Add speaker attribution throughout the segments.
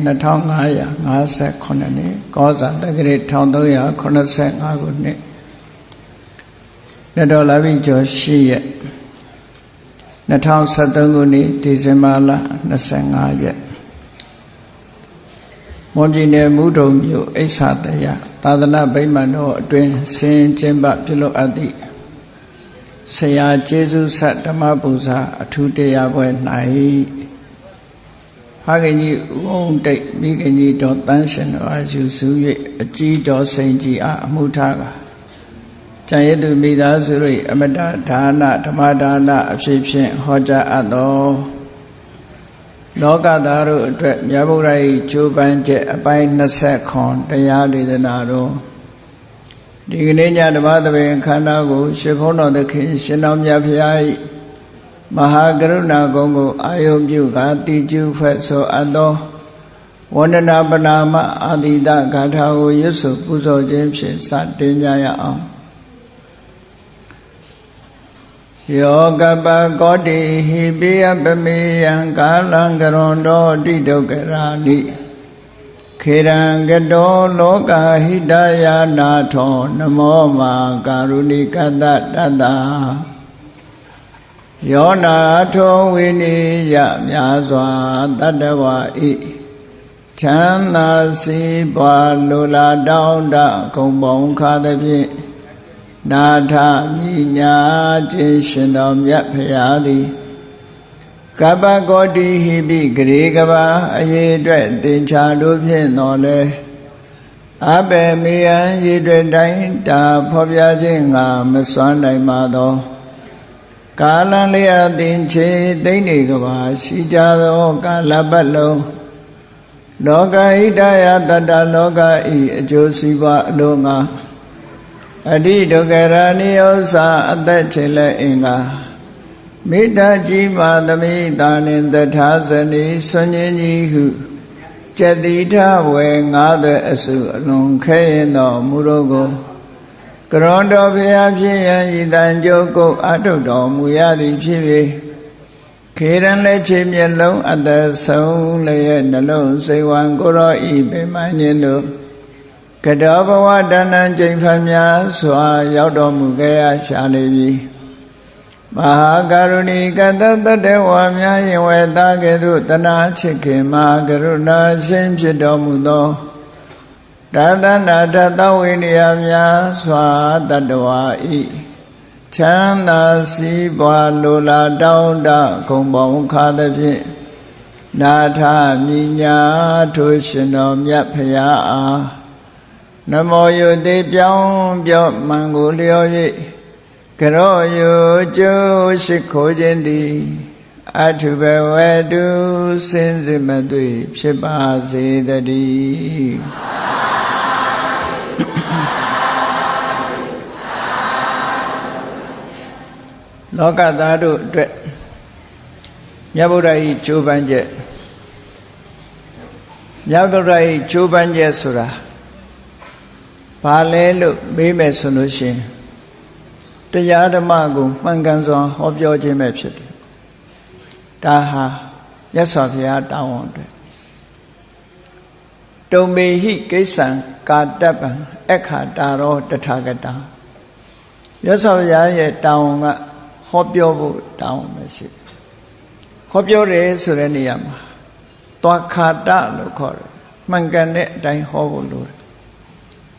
Speaker 1: သနာတော်နှစ်2558နှစ်ကောဇာတက္ကရာ1385ခုနှစ်နှစ်တော်လာပြီကျော်8ရက်2023ခုနှစ်ဒီဇင်ဘာလ25ရက်မွန်ပြည်နယ်မူတုံမြို့အိဆာတရသာသနာ့ဗိမာန်တော်အတွင်ဆင်းကျင်းပပြုလုပ်အပ်သည့်ဆရာကျေးဇူးဆက်ဓမ္မပူဇာအထူးတရားပွဲ၌ဖ ခင်ကြီးဥုံတိတ်မိခင်ကြီးတော်တန်းရှင်တော်အယူစု၍အကြီးတော်စိန်ကြီးအားအမှုထားကကျန်ရသူမိသားစုတို့အမတဒါနဓမ္မဒါနအဖြစ်ဖြင့်ဟောကြားအပ်တော်လောကသားတို့အတွက်မြတ်ဗုဒ္ဓ၏ကျိုးပန်းချက်အပိုင်း20ခွန်တရားဒေသနာတော်ဒီကနေ့ညဓမ္မသဘင်ခန္ဓာကို ရှင်ဘုန်းတော်သခင်ရှင်တော်မြတ်ဖရာ၏ မဟာကရုဏာကုံကိုအာယုပြုကတိကျုဖွဲ့ဆိုအပ်သောဝန္ဒနာပနာမအာတိတဂါထာကိုရွတ်ဆိုပူဇော်ခြင်းဖြင့်စတင်ကြရအောင်ယောကပကောတိဟိပိယပမေယံကာလံကရွန်တော်တိဒုက္ခရာနိခေရံကတောလောကဟိတယာနာထောနမောမာကာရုဏိကတတတ္တ ယောနာထုံဝိနိယများစွာတတ္တဝါဤချမ်းသာစီးပွားလိုလားတောင်းတဂုံပေါင်းခါသဖြင့်နာထမိညာခြင်းရှင်တော်မြတ်ဖရာသည်ကပ္ပကောတိဟိပိဂရေကဘာအရေးအတွက်သင်္ချာတို့ဖြင့်တော်လဲအဘေမေယံရေတွေတိုင်းတာဖော်ပြခြင်းငါမစွမ်းနိုင်ပါသော ကာလလျာတင်ချေသိမ့်နေကဘာရှိကြသောကာလပတ်လုံးလောကဣတယတတလောကဤအကျိုးစီးပွားအလုံးငါအတိဒုက္ခရဏိဥ္စာအသက်ချေလက်အင်္ဂါမေတ္တာကြီးပါသမိတာနှင့်တထာဇနီဆွန်ញကြီးဟုကျတိထဝေငါးသက်အစုအလွန်ခဲရင်တော်မူတော့ကို ကရွန်တော်ဖျားဖြစ်ရန်ဤတန်ကြိုးကုတ်အထုတော်မူရသည်ဖြစ်၍ခေရန်လက်ချေမျက်လုံးအသက်ဆုံးလည်းရဲ့နှလုံးစိတ်ဝံကိုရောဤပေမညင်းတို့ကတောဘဝတဏ္ဏကျိန်ဖန်များစွာ ရောက်တော်မူခဲ့ရရှာလေပြီမဟာကရုဏီကတတတဝါများရင်ဝေသားကဲ့သို့တနာချစ်ခင်မဟာကရုဏာရှင်ဖြစ်တော်မူသော တသနာတသဝိနည်းများစွာတတဝါဤချမ်းသာစည်းပွားလိုလားတောင်းတဂုံပေါင်းခါသဖြင့်နာထမိညာထိုရှင်တော်မြတ်ဖရာအားနမောယုတိပြောင်းပြော့မှန်ကိုလျော်၍ကရောယုကျိုးရှိခိုးခြင်းသည်အထုဘဝတုစင်စစ်မသွေဖြစ်ပါစေတည်း လောကသားတို့အတွက်မြတ်ဗုဒ္ဓ၏ကြိုးပမ်းချက်မြတ်ဗုဒ္ဓ၏ကြိုးပမ်းချက်ဆိုတာဘာလဲလို့မေးမယ်ဆိုလို့ရှိရင်တရားဓမ္မကိုမှန်ကန်စွာဟောပြောခြင်းပဲဖြစ်တယ်ဒါဟာမြတ်စွာဘုရားတောင်းဝန်တွေတုံမေဟိကိစ္ဆံကာတပံအခါတာရောတထာဂတမြတ်စွာဘုရားရဲ့တောင်းဝန်က ဟောပြောဖို့တောင်းမရှိဟောပြောတယ်ဆိုတဲ့နေရာမှာသွားခါတလို့ခေါ်တယ်မှန်ကန်တဲ့အတိုင်းဟောဖို့လိုတယ်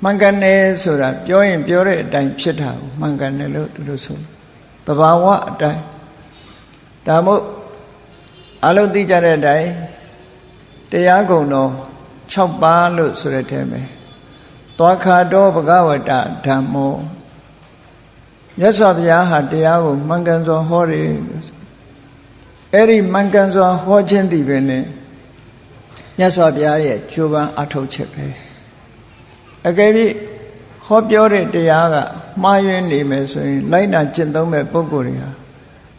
Speaker 1: မှန်ကန်တယ်ဆိုတာပြောရင်ပြောတဲ့အတိုင်းဖြစ်တာကိုမှန်ကန်တယ်လို့သူတို့ဆိုတဘာဝအတိုင်းဒါမို့အလုံးသိကြတဲ့အတိုင်းတရားကုံတော်6ပါးလို့ဆိုတဲ့ထဲမှာသွားခါတော့ဘဂဝတဓမ္မော မြတ်စွာဘုရားဟာတရားကိုမှန်ကန်စွာဟောတယ်အဲ့ဒီမှန်ကန်စွာဟောခြင်းတည်ပဲနဲ့မြတ်စွာဘုရားရဲ့ကြိုးပမ်းအထောက်ချက်ပဲအကယ်၍ဟောပြောတဲ့တရားကမှားယွင်းနေမယ်ဆိုရင် လိုက်နာကျင့်သုံးမဲ့ပုဂ္ဂိုလ်တွေဟာ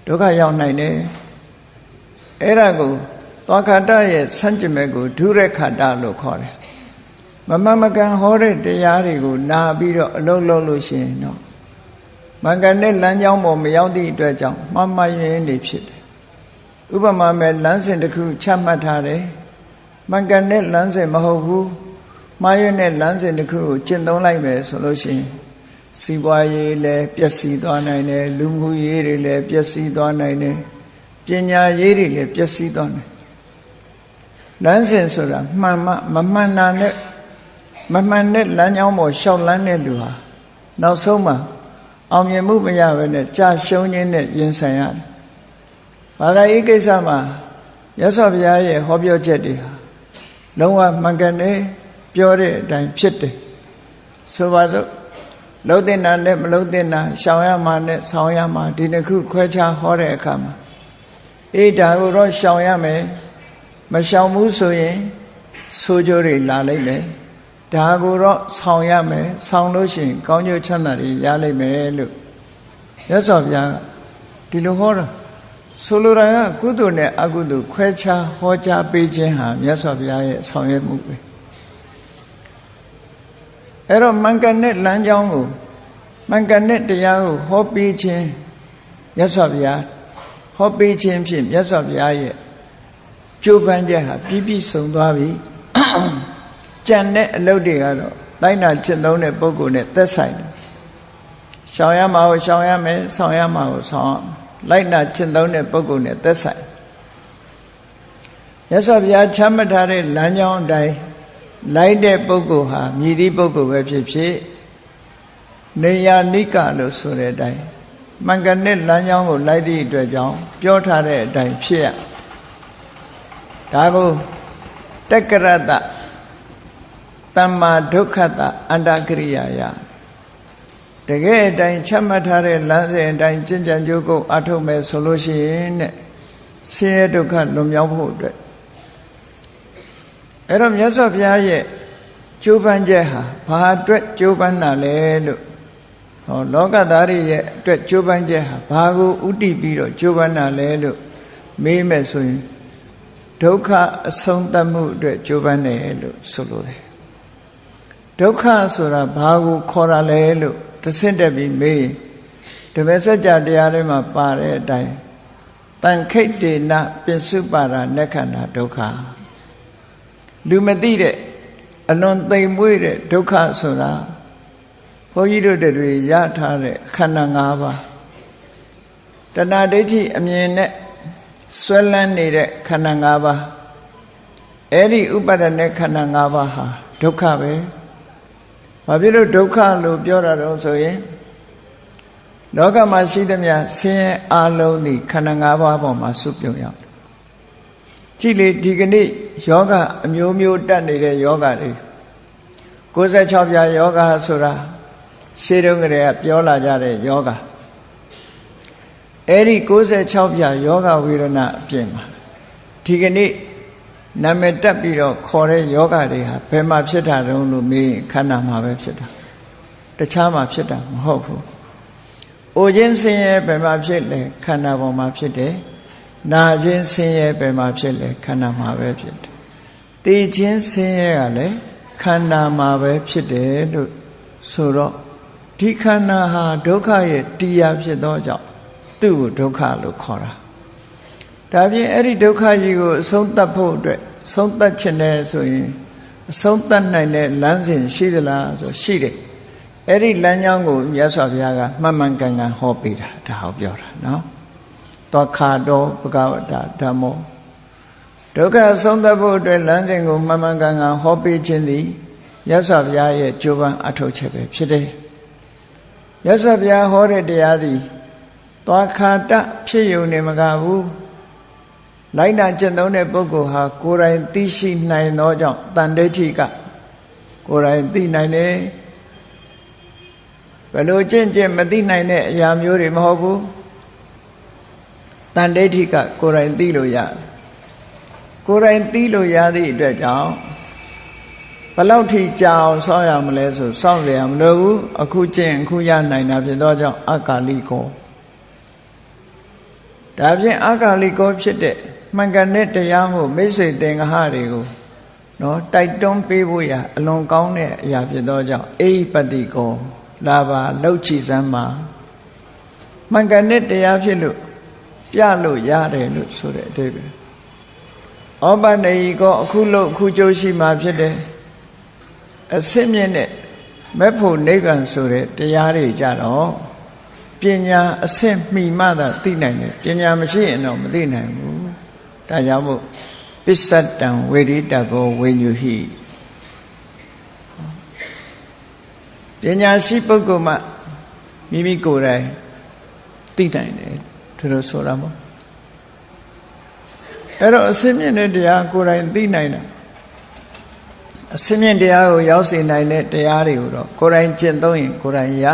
Speaker 1: ဒုက္ခရောက်နိုင်တယ်အဲ့ဒါကိုသွားခန္ဓာရဲ့ဆန့်ကျင်ဘက်ကိုဒုရခန္ဓာလို့ခေါ်တယ်မမမကန်ဟောတဲ့တရားတွေကိုနာပြီးတော့အလုံးလုံးလို့ရှိရင်တော့ မင်္ဂနဲ့လမ်းကြောင်းပေါ်မရောက်သည့်အတွက်ကြောင့်မှားမှားယွင်းနေဖြစ်တယ်ဥပမာမဲ့လမ်းစဉ်တစ်ခုချမှတ်ထားတယ်မှန်ကန်တဲ့လမ်းစဉ်မဟုတ်ဘူးမှားရွံ့တဲ့လမ်းစဉ်တစ်ခုကိုကျင့်သုံးလိုက်မယ်ဆိုလို့ရှိရင်စီးပွားရေးလည်းပျက်စီးသွားနိုင်တယ်လူမှုရေးတွေလည်းပျက်စီးသွားနိုင်တယ်ပညာရေးတွေလည်းပျက်စီးသွားနိုင်လမ်းစဉ်ဆိုတာမှန်မှမမှန်တာနဲ့မမှန်တဲ့လမ်းကြောင်းပေါ်ရှောက်လန်းတဲ့လူဟာနောက်ဆုံးမှာ အောင်မြင်မှုမရဘဲနဲ့ကြာရှုံးခြင်းနဲ့ရင်ဆိုင်ရတယ်။ဘာသာရေးကိစ္စမှာရသော်ဘုရားရဲ့ဟောပြောချက်တွေဟာလုံးဝမှန်ကန်တယ်ပြောတဲ့အတိုင်းဖြစ်တယ်။ဆိုပါစို့လုံးတင်တာနဲ့မလုံးတင်တာရှောင်ရမှာနဲ့ဆောင်ရမှာဒီတစ်ခုခွဲခြားဟောတဲ့အခါမှာအေးဒါကိုတော့ရှောင်ရမယ်မရှောင်ဘူးဆိုရင်ဆိုးကြိုးတွေလာလိမ့်မယ် ဒါကိုတော့ဆောင်ရမယ်ဆောင်လို့ရှိရင်ကောင်းကျိုးချမ်းသာတွေရလိမ့်မယ်လို့ရသော်ဗျာဒီလိုဟောတာဆိုလိုတာကကုသိုလ်နဲ့အကုသိုလ်ခွဲခြားဟောကြားပေးခြင်းဟာမြတ်စွာဘုရားရဲ့ဆောင်ရွက်မှုပဲအဲ့တော့မှန်ကန်တဲ့လမ်းကြောင်းကိုမှန်ကန်တဲ့တရားကိုဟောပေးခြင်းမြတ်စွာဘုရားဟောပေးခြင်းဖြင့်မြတ်စွာဘုရားရဲ့ကြိုးပမ်းချက်ဟာပြည့်ပြည့်စုံသွားပြီ ကြံတဲ့အလုပ်တွေကတော့လိုက်နာကျင့်သုံးတဲ့ပုဂ္ဂိုလ်နဲ့သက်ဆိုင်တယ်။ရှောင်ရမှာကိုရှောင်ရမယ်၊ဆောင်ရမှာကိုဆောင်ရမယ်။လိုက်နာကျင့်သုံးတဲ့ပုဂ္ဂိုလ်နဲ့သက်ဆိုင်။ရသော်ဘုရားချမ်းမထားတဲ့လမ်းကြောင်းအတိုင်းလိုက်တဲ့ပုဂ္ဂိုလ်ဟာမြည်သည့်ပုဂ္ဂိုလ်ပဲဖြစ်ဖြစ်နေယာနိကလို့ဆိုတဲ့အတိုင်းမှန်ကန်တဲ့လမ်းကြောင်းကိုလိုက်သည့်အတွက်ကြောင့်ပြောထားတဲ့အတိုင်းဖြစ်ရဒါကိုတက္ကရတတ မ္မာဒုက္ခတအန္တကရိယာယတကယ်အတိုင်းချက်မှတ်ထားတဲ့လမ်းစဉ်အတိုင်းကျင့်ကြံကြိုးကုပ်အထုတ်မယ်ဆိုလို့ရှိရင်တဲ့ဆင်းရဲဒုက္ခလွန်မြောက်ဖို့အတွက်အဲ့တော့မြတ်စွာဘုရားရဲ့ကြိုးပမ်းချက်ဟာဘာအတွက်ကြိုးပမ်းတာလဲလို့ဟောလောကသားတွေရဲ့အတွက်ကြိုးပမ်းချက်ဟာဘာကိုဥတည်ပြီးတော့ကြိုးပမ်းတာလဲလို့မေးမယ်ဆိုရင်ဒုက္ခအဆုံးသတ်မှုအတွက်ကြိုးပမ်းတယ်လို့ဆိုလိုတယ် ဒုက္ခဆိုတာဘာကိုခေါ်တာလဲလို့တဆင့်တက်ပြီးမေးရင်ဓမ္မစကြာတရားထဲမှာပါတဲ့အတိုင်းတန်ခိတ်တေနပစ္စုပါဒနက္ခဏာဒုက္ခလူမသိတဲ့အလွန်သိမ်မွေ့တဲ့ဒုက္ခဆိုတာဘုန်းကြီးတို့တွေရထားတဲ့ခန္ဓာ၅ပါးတဏှာဒိဋ္ဌိအမြင်နဲ့ဆွဲလန်းနေတဲ့ခန္ဓာ၅ပါးအဲ့ဒီဥပါဒณะခန္ဓာ၅ပါးဟာဒုက္ခပဲ ဘာဖြစ်လို့ဒုက္ခလို့ပြောတာတော့ဆိုရင်လောကမှာရှိသမျှဆင်းရဲအလုံးဒီခန္ဓာ၅ပါးပေါ်မှာစုပြုံရောက်ကြည့်လေဒီကနေ့ယောဂအမျိုးမျိုးတက်နေတဲ့ယောဂတွေ96ပြာယောဂဆိုတာရှေးတုန်းကတည်းကပြောလာကြတဲ့ယောဂအဲ့ဒီ96ပြာယောဂဝေဒနာအပြင်မှာဒီကနေ့ နာမည်တက်ပြီးတော့ခေါ်တဲ့ယောဂတွေဟာဘယ်မှာဖြစ်တာတုံးလို့မေးရင်ခန္ဓာမှာပဲဖြစ်တာတခြားမှာဖြစ်တာမဟုတ်ဘူး။အိုခြင်းဆင်းရဲဘယ်မှာဖြစ်လဲခန္ဓာပေါ်မှာဖြစ်တယ်။နာခြင်းဆင်းရဲဘယ်မှာဖြစ်လဲခန္ဓာမှာပဲဖြစ်တယ်။သိခြင်းဆင်းရဲကလည်းခန္ဓာမှာပဲဖြစ်တယ်လို့ဆိုတော့ဒီခန္ဓာဟာဒုက္ခရဲ့တရားဖြစ်သောကြောင့်သူ့ကိုဒုက္ခလို့ခေါ်တာ ဒါပြင်အဲ့ဒီဒုက္ခကြီးကိုအဆုံးသတ်ဖို့အတွက်ဆုံးသတ်ခြင်းနဲ့ဆိုရင်အဆုံးသတ်နိုင်တဲ့လမ်းစဉ်ရှိသလားဆိုရှိတယ်အဲ့ဒီလမ်းကြောင်းကိုမြတ်စွာဘုရားကမှန်မှန်ကန်ကန်ဟောပေးတာဒါဟောပြောတာနော်သောခါတော်ဘဂဝတာဓမ္မောဒုက္ခဆုံးသတ်ဖို့အတွက်လမ်းစဉ်ကိုမှန်မှန်ကန်ကန်ဟောပေးခြင်းသည်မြတ်စွာဘုရားရဲ့ကြိုးပမ်းအထောက်ချက်ပဲဖြစ်တယ်မြတ်စွာဘုရားဟောတဲ့တရားသည်သွားခါတဖြစ်ယုံနေမကဘူး လိုက်နာကျင့်သုံးတဲ့ပုဂ္ဂိုလ်ဟာကိုယ်တိုင်သိရှိနိုင်သောကြောင့်တန်ဋိဋ္ဌိကကိုယ်တိုင်သိနိုင်တယ်ဘယ်လိုကျင့်ကျင့်မသိနိုင်တဲ့အရာမျိုးတွေမဟုတ်ဘူးတန်ဋိဋ္ဌိကကိုယ်တိုင်သိလို့ရကိုယ်တိုင်သိလို့ရသည့်အတွက်ကြောင့်ဘလောက်ထိကြာအောင်စောင့်ရမလဲဆိုစောင့်ရမလို့ဘူးအခုကျင့်အခုရနိုင်တာဖြစ်သောကြောင့်အကာလိကောဒါဖြင့်အကာလိကောဖြစ်တဲ့ မှန်ကန်တဲ့တရားမှုမိတ်ဆွေသင်္ဃဟတွေကိုနော်တိုက်တွန်းပေးဖို့ရအလွန်ကောင်းတဲ့အရာဖြစ်သောကြောင့်အိပတိကောလာပါလှုပ်ချီစမ်းမှာမှန်ကန်တဲ့တရားဖြစ်လို့ပြလို့ရတယ်လို့ဆိုတဲ့အဓိပ္ပာယ်ဩပနေကောအခုလို့အခုကြိုးရှိမှဖြစ်တယ်အစင်းမြင့်တဲ့မဲ့ဖို့နိဗ္ဗာန်ဆိုတဲ့တရားတွေကြတော့ပညာအဆင့်မှီမှသာသိနိုင်တယ်ပညာမရှိရင်တော့မသိနိုင်ဘူး ဒါကြောင့်မို့ပစ္စတံဝေရိတဘောဝိညုဟိပညာရှိပုဂ္ဂိုလ်မှမိမိကိုယ်တိုင်သိနိုင်တယ်သူတို့ဆိုတာမို့အဲ့တော့အစင်းမြင့်တဲ့တရားကိုယ်တိုင်သိနိုင်တာအစင်းမြင့်တရားကိုရောက်စေနိုင်တဲ့တရားတွေကိုတော့ကိုယ်တိုင်ကျင့်သုံးရင်ကိုယ်တိုင်ရ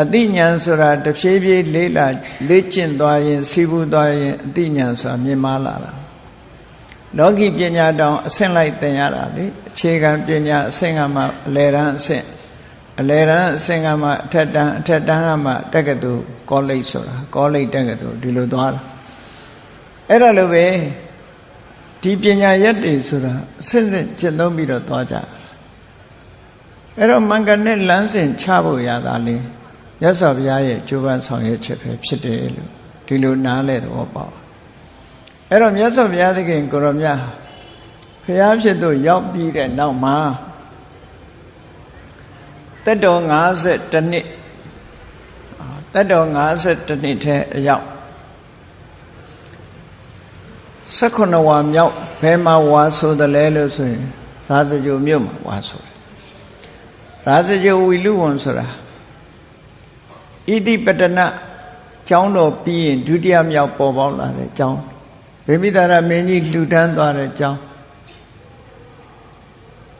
Speaker 1: အတိညာဏ်ဆိုတာတဖြည်းဖြည်းလေးလာလေ့ကျင့်သွားရင်စီးပူးသွားရင်အတိညာဏ်ဆိုတာမြင်မာလာတာလောကီပညာတောင်အဆင့်လိုက်သင်ရတာလေအခြေခံပညာအဆင့်ကမှအလယ်တန်းအဆင့်အလယ်တန်းအဆင့်ကမှအထက်တန်းအထက်တန်းကမှတက္ကသိုလ်ကောလိပ်ဆိုတာကောလိပ်တက္ကသိုလ်ဒီလိုသွားတာအဲ့ဒါလိုပဲဒီပညာရက်တွေဆိုတာအစစ်စစ်ကျင့်သုံးပြီးတော့သွားကြတာအဲ့တော့မင်္ဂနဲ့လမ်းစဉ်ချဖို့ရတာလေ ရသော်ဘုရားရဲ့ကြိုးပမ်းဆောင်ရွက်ချက်ပဲဖြစ်တယ်လို့ဒီလိုနားလဲသဘောပေါက်အဲ့တော့မြတ်စွာဘုရားသခင်ကိုရောမြတ်ဘုရားဖြစ်သူရောက်ပြီးတဲ့နောက်မှာတက်တော်52နှစ်တက်တော်52နှစ်ထဲအရောက်18ဝါမြောက်ဘယ်မှာဝါဆိုတယ်လဲလို့ဆိုရင်ရာဇဂိုမြို့မှာဝါဆိုတယ်ရာဇဂိုဝီလူဝန်ဆိုတာ ဣတိပတနကျောင်းတော်ပြီးရင်ဒုတိယမြောက်ပေါ်ပေါက်လာတဲ့ကျောင်းဗေမိတာရမင်းကြီးလှူဒန်းသွားတဲ့ကျောင်း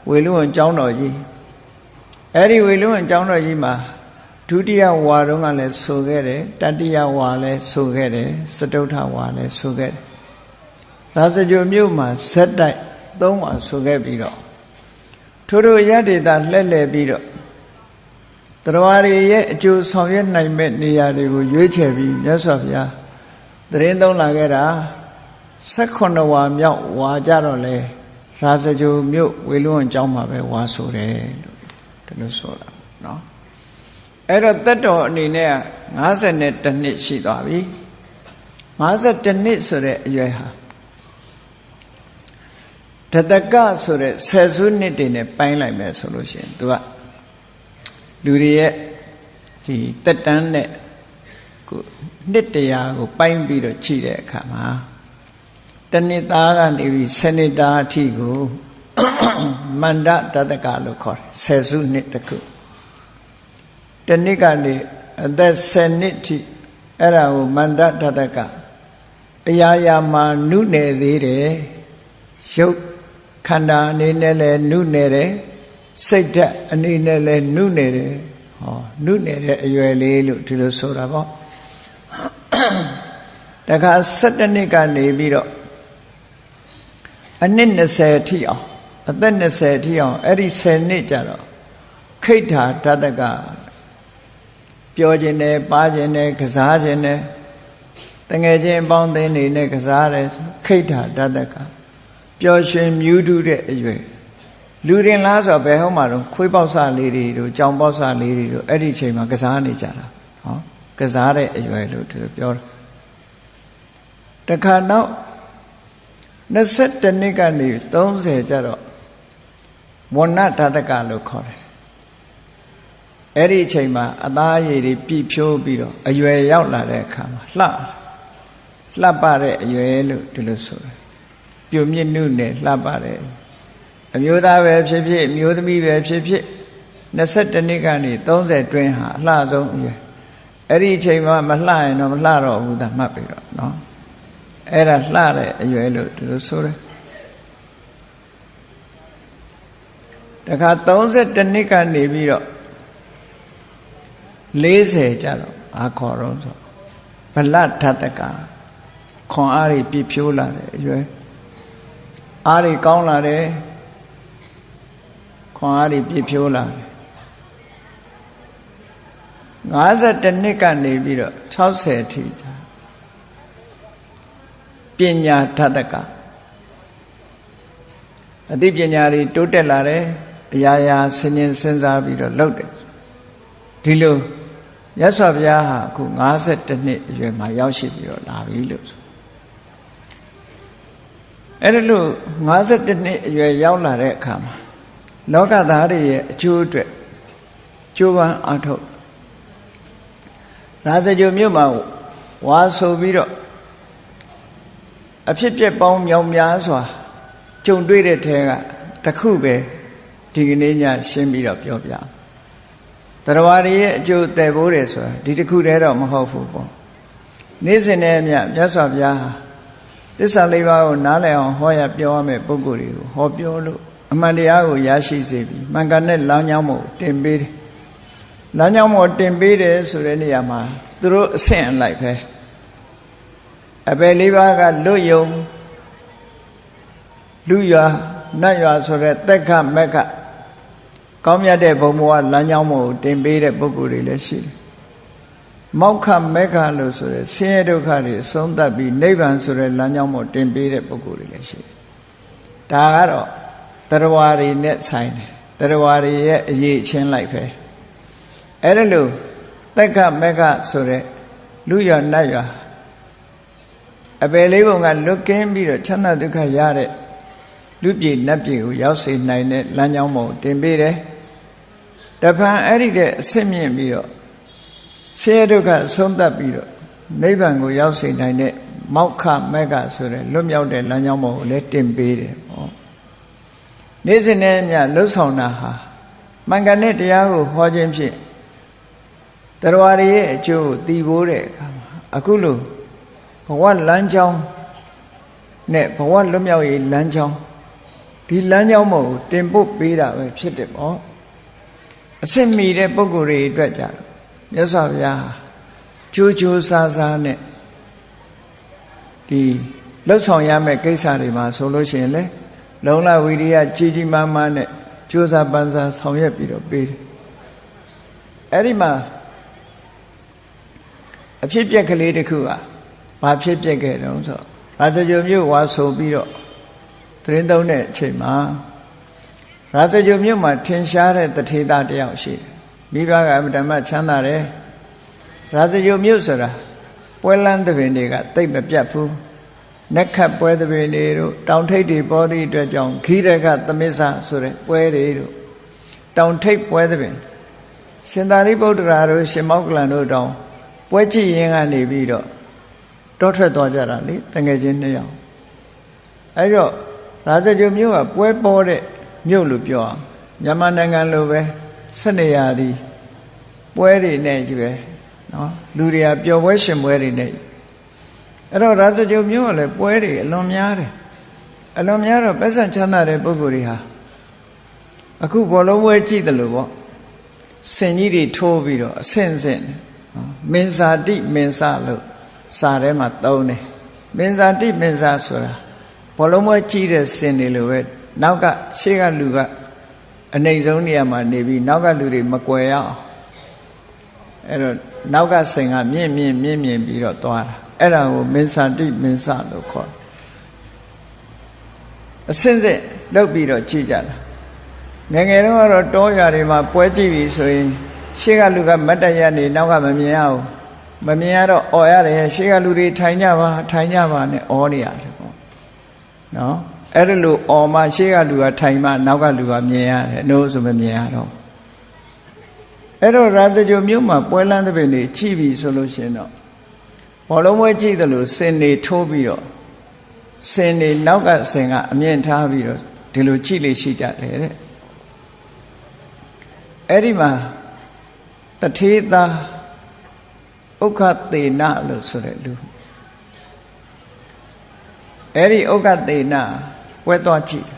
Speaker 1: ဝေလူဝန်ကျောင်းတော်ကြီးအဲ့ဒီဝေလူဝန်ကျောင်းတော်ကြီးမှာဒုတိယဝါတော့ကလည်းဆိုခဲ့တယ်တတိယဝါလည်းဆိုခဲ့တယ်စတုထဝါလည်းဆိုခဲ့တယ်ရာဇဂိုမြို့မှာဇက်တိုက်သုံးဝါဆိုခဲ့ပြီးတော့ထို့ထိုရတ္တိတာလှဲ့လှဲ့ပြီးတော့ တရားတွေရဲ့အကျိုးဆောင်ရွက်နိုင်မဲ့နေရာတွေကိုရွေးချယ်ပြီးမြတ်စွာဘုရားတရင်သုံးလာခဲ့တာ16ဝါမြောက်ဝါကြတော့လေရာဇဂိုမြို့ဝေလွန်ကျောင်းမှာပဲဝါဆိုတယ်လို့ဒီလိုဆိုတာเนาะအဲ့တော့တက်တော်အနေနဲ့52နှစ်ရှိသွားပြီ52နှစ်ဆိုတဲ့အရွယ်ဟာတတကဆိုတဲ့ဆယ်စုနှစ်တွေနဲ့ပိုင်းလိုက်မယ်ဆိုလို့ရှိရင် तू က လူတွေရဲ့ဒီတက်တန်းနဲ့ကိုနှစ်တရာကိုပိုင်းပြီးတော့ခြိတဲ့အခါမှာတနှစ်သားကနေပြီးဆယ်နှစ်သားအထိကိုမန္တတတကလို့ခေါ်တယ်ဆယ်စုနှစ်တခုတနှစ်ကနေအသက်10နှစ်ထိအဲ့ဒါကိုမန္တတတကအရာရာမှာနုနယ်သေးတယ်ရုပ်ခန္ဓာအနေနဲ့လည်းနုနယ်တယ် စိတ်ဓာတ်အနေနဲ့လည်းနုနယ်တယ်ဟောနုနယ်တဲ့အရွယ်လေးလို့ဒီလိုဆိုတာပေါ့တခါ7နှစ်ကနေပြီးတော့အနှစ်20ထိအောင်အသက်20ထိအောင်အဲ့ဒီ10နှစ်ကြတော့ခိဋ္ဌာတတကပြောခြင်းနဲ့ပါခြင်းနဲ့ကစားခြင်းနဲ့တငယ်ချင်းအပေါင်းအသင်းတွေနဲ့ကစားတယ်ခိဋ္ဌာတတကပျော်ရွှင်မြူးထူးတဲ့အရွယ် လူရင်လားဆိုတော့ဘယ်ဟောမှာတော့ခွေးပေါက်စလေးတွေတို့ကြောင်ပေါက်စလေးတွေတို့အဲ့ဒီချိန်မှာကစားနေကြတာဟောကစားတဲ့အရွယ်လို့သူပြောတာတခါနောက်22နှစ်ကနေ30ကျတော့ဝဏ္ဏဓာတကလို့ခေါ်တယ်အဲ့ဒီအချိန်မှာအသားအရည်တွေပြည့်ဖြိုးပြီးတော့အရွယ်ရောက်လာတဲ့အခါမှာလှလှပတဲ့အရွယ်လို့ဒီလိုဆိုတယ်ပြုံမြင့်နုနဲ့လှပတဲ့ အမျိုးသားပဲဖြစ်ဖြစ်အမျိုးသမီးပဲဖြစ်ဖြစ်22နှစ်ကနေ30တွင်းဟာအလှဆုံးအရွယ်အဲ့ဒီအချိန်မှာမလှရင်တော့မလှတော့ဘူးဒါမှတ်ပြီတော့နော်အဲ့ဒါလှတဲ့အရွယ်လို့ဒီလိုဆိုတယ်တခါ32နှစ်ကနေပြီးတော့40ကျတော့အာခေါ်တော့ဆိုဗလထတကခွန်အားတွေပြည့်ဖြိုးလာတဲ့အရွယ်အားတွေကောင်းလာတယ် ခွန်အားတွေပြည့်ဖြိုးလာတယ်52နှစ်ကနေပြီးတော့60ထိပညာထတကအသိပညာတွေတိုးတက်လာတယ်အရာရာဆင်ញင်စဉ်းစားပြီးတော့လုပ်တယ်ဒီလိုရသော်ဘုရားဟာအခု52နှစ်အရွယ်မှာရောက်ရှိပြီးတော့လာပြီလို့ဆိုအဲ့ဒါလို့52နှစ်အရွယ်ရောက်လာတဲ့အခါမှာ လောကသားတွေရဲ့အကျိုးအတွက်ကြိုးပမ်းအားထုတ်ရာဇဂိုမြို့မှာဝါဆိုပြီးတော့အဖြစ်ပြက်ပေါင်းမြောင်များစွာကြုံတွေ့တဲ့ထဲကတခုပဲဒီကနေ့ညရှင်းပြီးတော့ပြောပြတရားရည်ရဲ့အကျိုးတည်ဖို့တယ်ဆိုတာဒီတခုတည်းတော့မဟုတ်ဘူးပေါ့နေ့စဉ်နဲ့အမျှမြတ်စွာဘုရားဟာသစ္စာလေးပါးကိုနားလည်အောင်ဟောရပြောရမယ့်ပုဂ္ဂိုလ်တွေကိုဟောပြောလို့ အမှန်တရားကိုရရှိစေပြီးမှန်ကန်တဲ့လမ်းကြောင်းကိုတင်ပေးတယ်လမ်းကြောင်းကိုတင်ပေးတယ်ဆိုတဲ့နေရာမှာသူတို့အဆင့်အလိုက်ပဲအပယ်လေးပါးကလွတ်ယုံလူရွာနတ်ရွာဆိုတဲ့တက်ခမက်ကကောင်းမြတ်တဲ့ဘုံဘဝလမ်းကြောင်းကိုတင်ပေးတဲ့ပုဂ္ဂိုလ်တွေလည်းရှိတယ်မောက္ခမက္ခလို့ဆိုရဲဆင်းရဲဒုက္ခတွေအဆုံးသတ်ပြီးနိဗ္ဗာန်ဆိုတဲ့လမ်းကြောင်းကိုတင်ပေးတဲ့ပုဂ္ဂိုလ်တွေလည်းရှိတယ်ဒါကတော့ တရားဝါတွေနဲ့ဆိုင်တယ်တရားဝါတွေရဲ့အရေးချင်းလိုက်ပဲအဲ့ဒါလို့တက်ခမက္ခဆိုတဲ့လူရနတ်ရအပယ်လေးပုံကလွတ်ကင်းပြီးတော့ချမ်းသာဒုက္ခရတဲ့လူပြည်နတ်ပြည်ကိုရောက်စေနိုင်တဲ့လမ်းကြောင်းပေါ်တင်ပေးတယ်တဖန်အဲ့ဒီတဲ့အစစ်မြင့်ပြီးတော့ဆင်းရဲဒုက္ခဆုံးသတ်ပြီးတော့နိဗ္ဗာန်ကိုရောက်စေနိုင်တဲ့မောက္ခမက္ခဆိုတဲ့လွတ်မြောက်တဲ့လမ်းကြောင်းပေါ်ကိုလည်းတင်ပေးတယ်ပေါ့ နေ့စဉ်နဲ့ညလှုပ်ဆောင်တာဟာမှန်ကန်တဲ့တရားကိုဟောခြင်းဖြင့်တရားရည်ရဲ့အကျိုးကိုတည်ဖို့တဲ့အခါမှာအခုလို့ဘဝလမ်းကြောင်းနဲ့ဘဝလွတ်မြောက်ရေးလမ်းကြောင်းဒီလမ်းကြောင်းမို့တင်ပုတ်ပေးတာပဲဖြစ်တယ်ပေါ့အစ်စ်မီတဲ့ပုံကိုယ်တွေအတွက်ကြတော့မြတ်စွာဘုရားကြိုးကြိုးစားစားနဲ့ဒီလှုပ်ဆောင်ရမယ့်ကိစ္စတွေမှာဆိုလို့ရှိရင်လေ လုံလဝိရိယကြီးကြီးမားမားနဲ့ကြိုးစားပန်းစားဆောင်ရွက်ပြီးတော့ပေးတယ်အဲ့ဒီမှာအဖြစ်ပြက်ကလေးတစ်ခုကဘာဖြစ်ပြက်ခဲ့တုံးဆိုရာဇဂိုမြို့ဝါဆိုပြီးတော့သတင်းသုံးတဲ့အချိန်မှာရာဇဂိုမြို့မှာထင်ရှားတဲ့တထေသားတယောက်ရှိတယ်မိဘကအမတမချမ်းသာတယ်ရာဇဂိုမြို့ဆိုတာပွဲလန်းသဘင်တွေကတိတ်မပြတ်ဘူး နက်ခတ်ပွဲသဘင်တွေတို့တောင်ထိပ်တွေပေါ်သည့်အတွက်ကြောင့်ခီးရကသမစ္ဆဆိုတဲ့ပွဲတွေတို့တောင်ထိပ်ပွဲသဘင်ရှင်သာရိပုတ္တရာတို့ရှင်မောက္ကလန်တို့တောင်ပွဲကြည့်ရင်ကနေပြီးတော့တောထွက်သွားကြတာလေတငယ်ချင်းနှစ်ယောက်အဲ့တော့ရာဇဂိုမြို့ကပွဲပေါ်တဲ့မြို့လို့ပြောအောင်မြန်မာနိုင်ငံလိုပဲဆက်နေရသည်ပွဲတွေနဲ့ကြီးပဲနော်လူတွေကပျော်ပွဲရှင်ပွဲတွေနဲ့ အဲ့တော့ရာဇဂိုမြို့ကလည်းပွဲတွေအလွန်များတယ်အလွန်များတော့ပတ်စံချမ်းသာတဲ့ပုဂ္ဂိုလ်တွေဟာအခုဘောလုံးပွဲကြည့်တယ်လို့ပေါ့စင်ကြီးတွေထိုးပြီးတော့အဆင့်ဆင့်မင်းစာတိမင်းစာလို့စာထဲမှာသုံးတယ်မင်းစာတိမင်းစာဆိုတာဘောလုံးပွဲကြည့်တဲ့စင်တွေလိုပဲနောက်ကရှေ့ကလူကအနိုင်ဆုံးနေရာမှာနေပြီးနောက်ကလူတွေမကွယ်ရအောင်အဲ့တော့နောက်ကစင်ကမြင့်မြင့်မြင့်မြင့်ပြီးတော့သွားတာ အဲ့ဒါကိုမင်းစာတိမင်းစာလို့ခေါ်အစင်းစစ်လောက်ပြီးတော့ကြည့်ကြတာငငယ်တုန်းကတော့တောရွာတွေမှာပွဲကြည့်ပြီဆိုရင်ရှေ့ကလူကမတ်တရနေနောက်ကမမြင်ရဘူးမမြင်ရတော့អော်ရတယ်ရှေ့ကလူတွေထိုင်ကြပါထိုင်ကြပါနဲ့អော်နေရတယ်ပေါ့နော်အဲ့ဒါလို့អော်မှရှေ့ကလူကထိုင်မှနောက်ကလူကမြင်ရတယ်နှိုးဆိုမမြင်ရတော့အဲ့တော့ရာဇဂိုမြို့မှာပွဲလန်းတဲ့ပင်တွေကြည့်ပြီဆိုလို့ရှိရင်တော့ ဘောလုံးပွဲကြည့်တယ်လို့စင်နေထိုးပြီးတော့စင်နေနောက်ကစင်ကအမြင့်ထားပြီးတော့ဒီလိုကြည့်လေရှိကြတယ်တဲ့အဲ့ဒီမှာတထေသာဥက္ခသေနလို့ဆိုတဲ့လူအဲ့ဒီဥက္ခသေနပွဲသွားကြည့်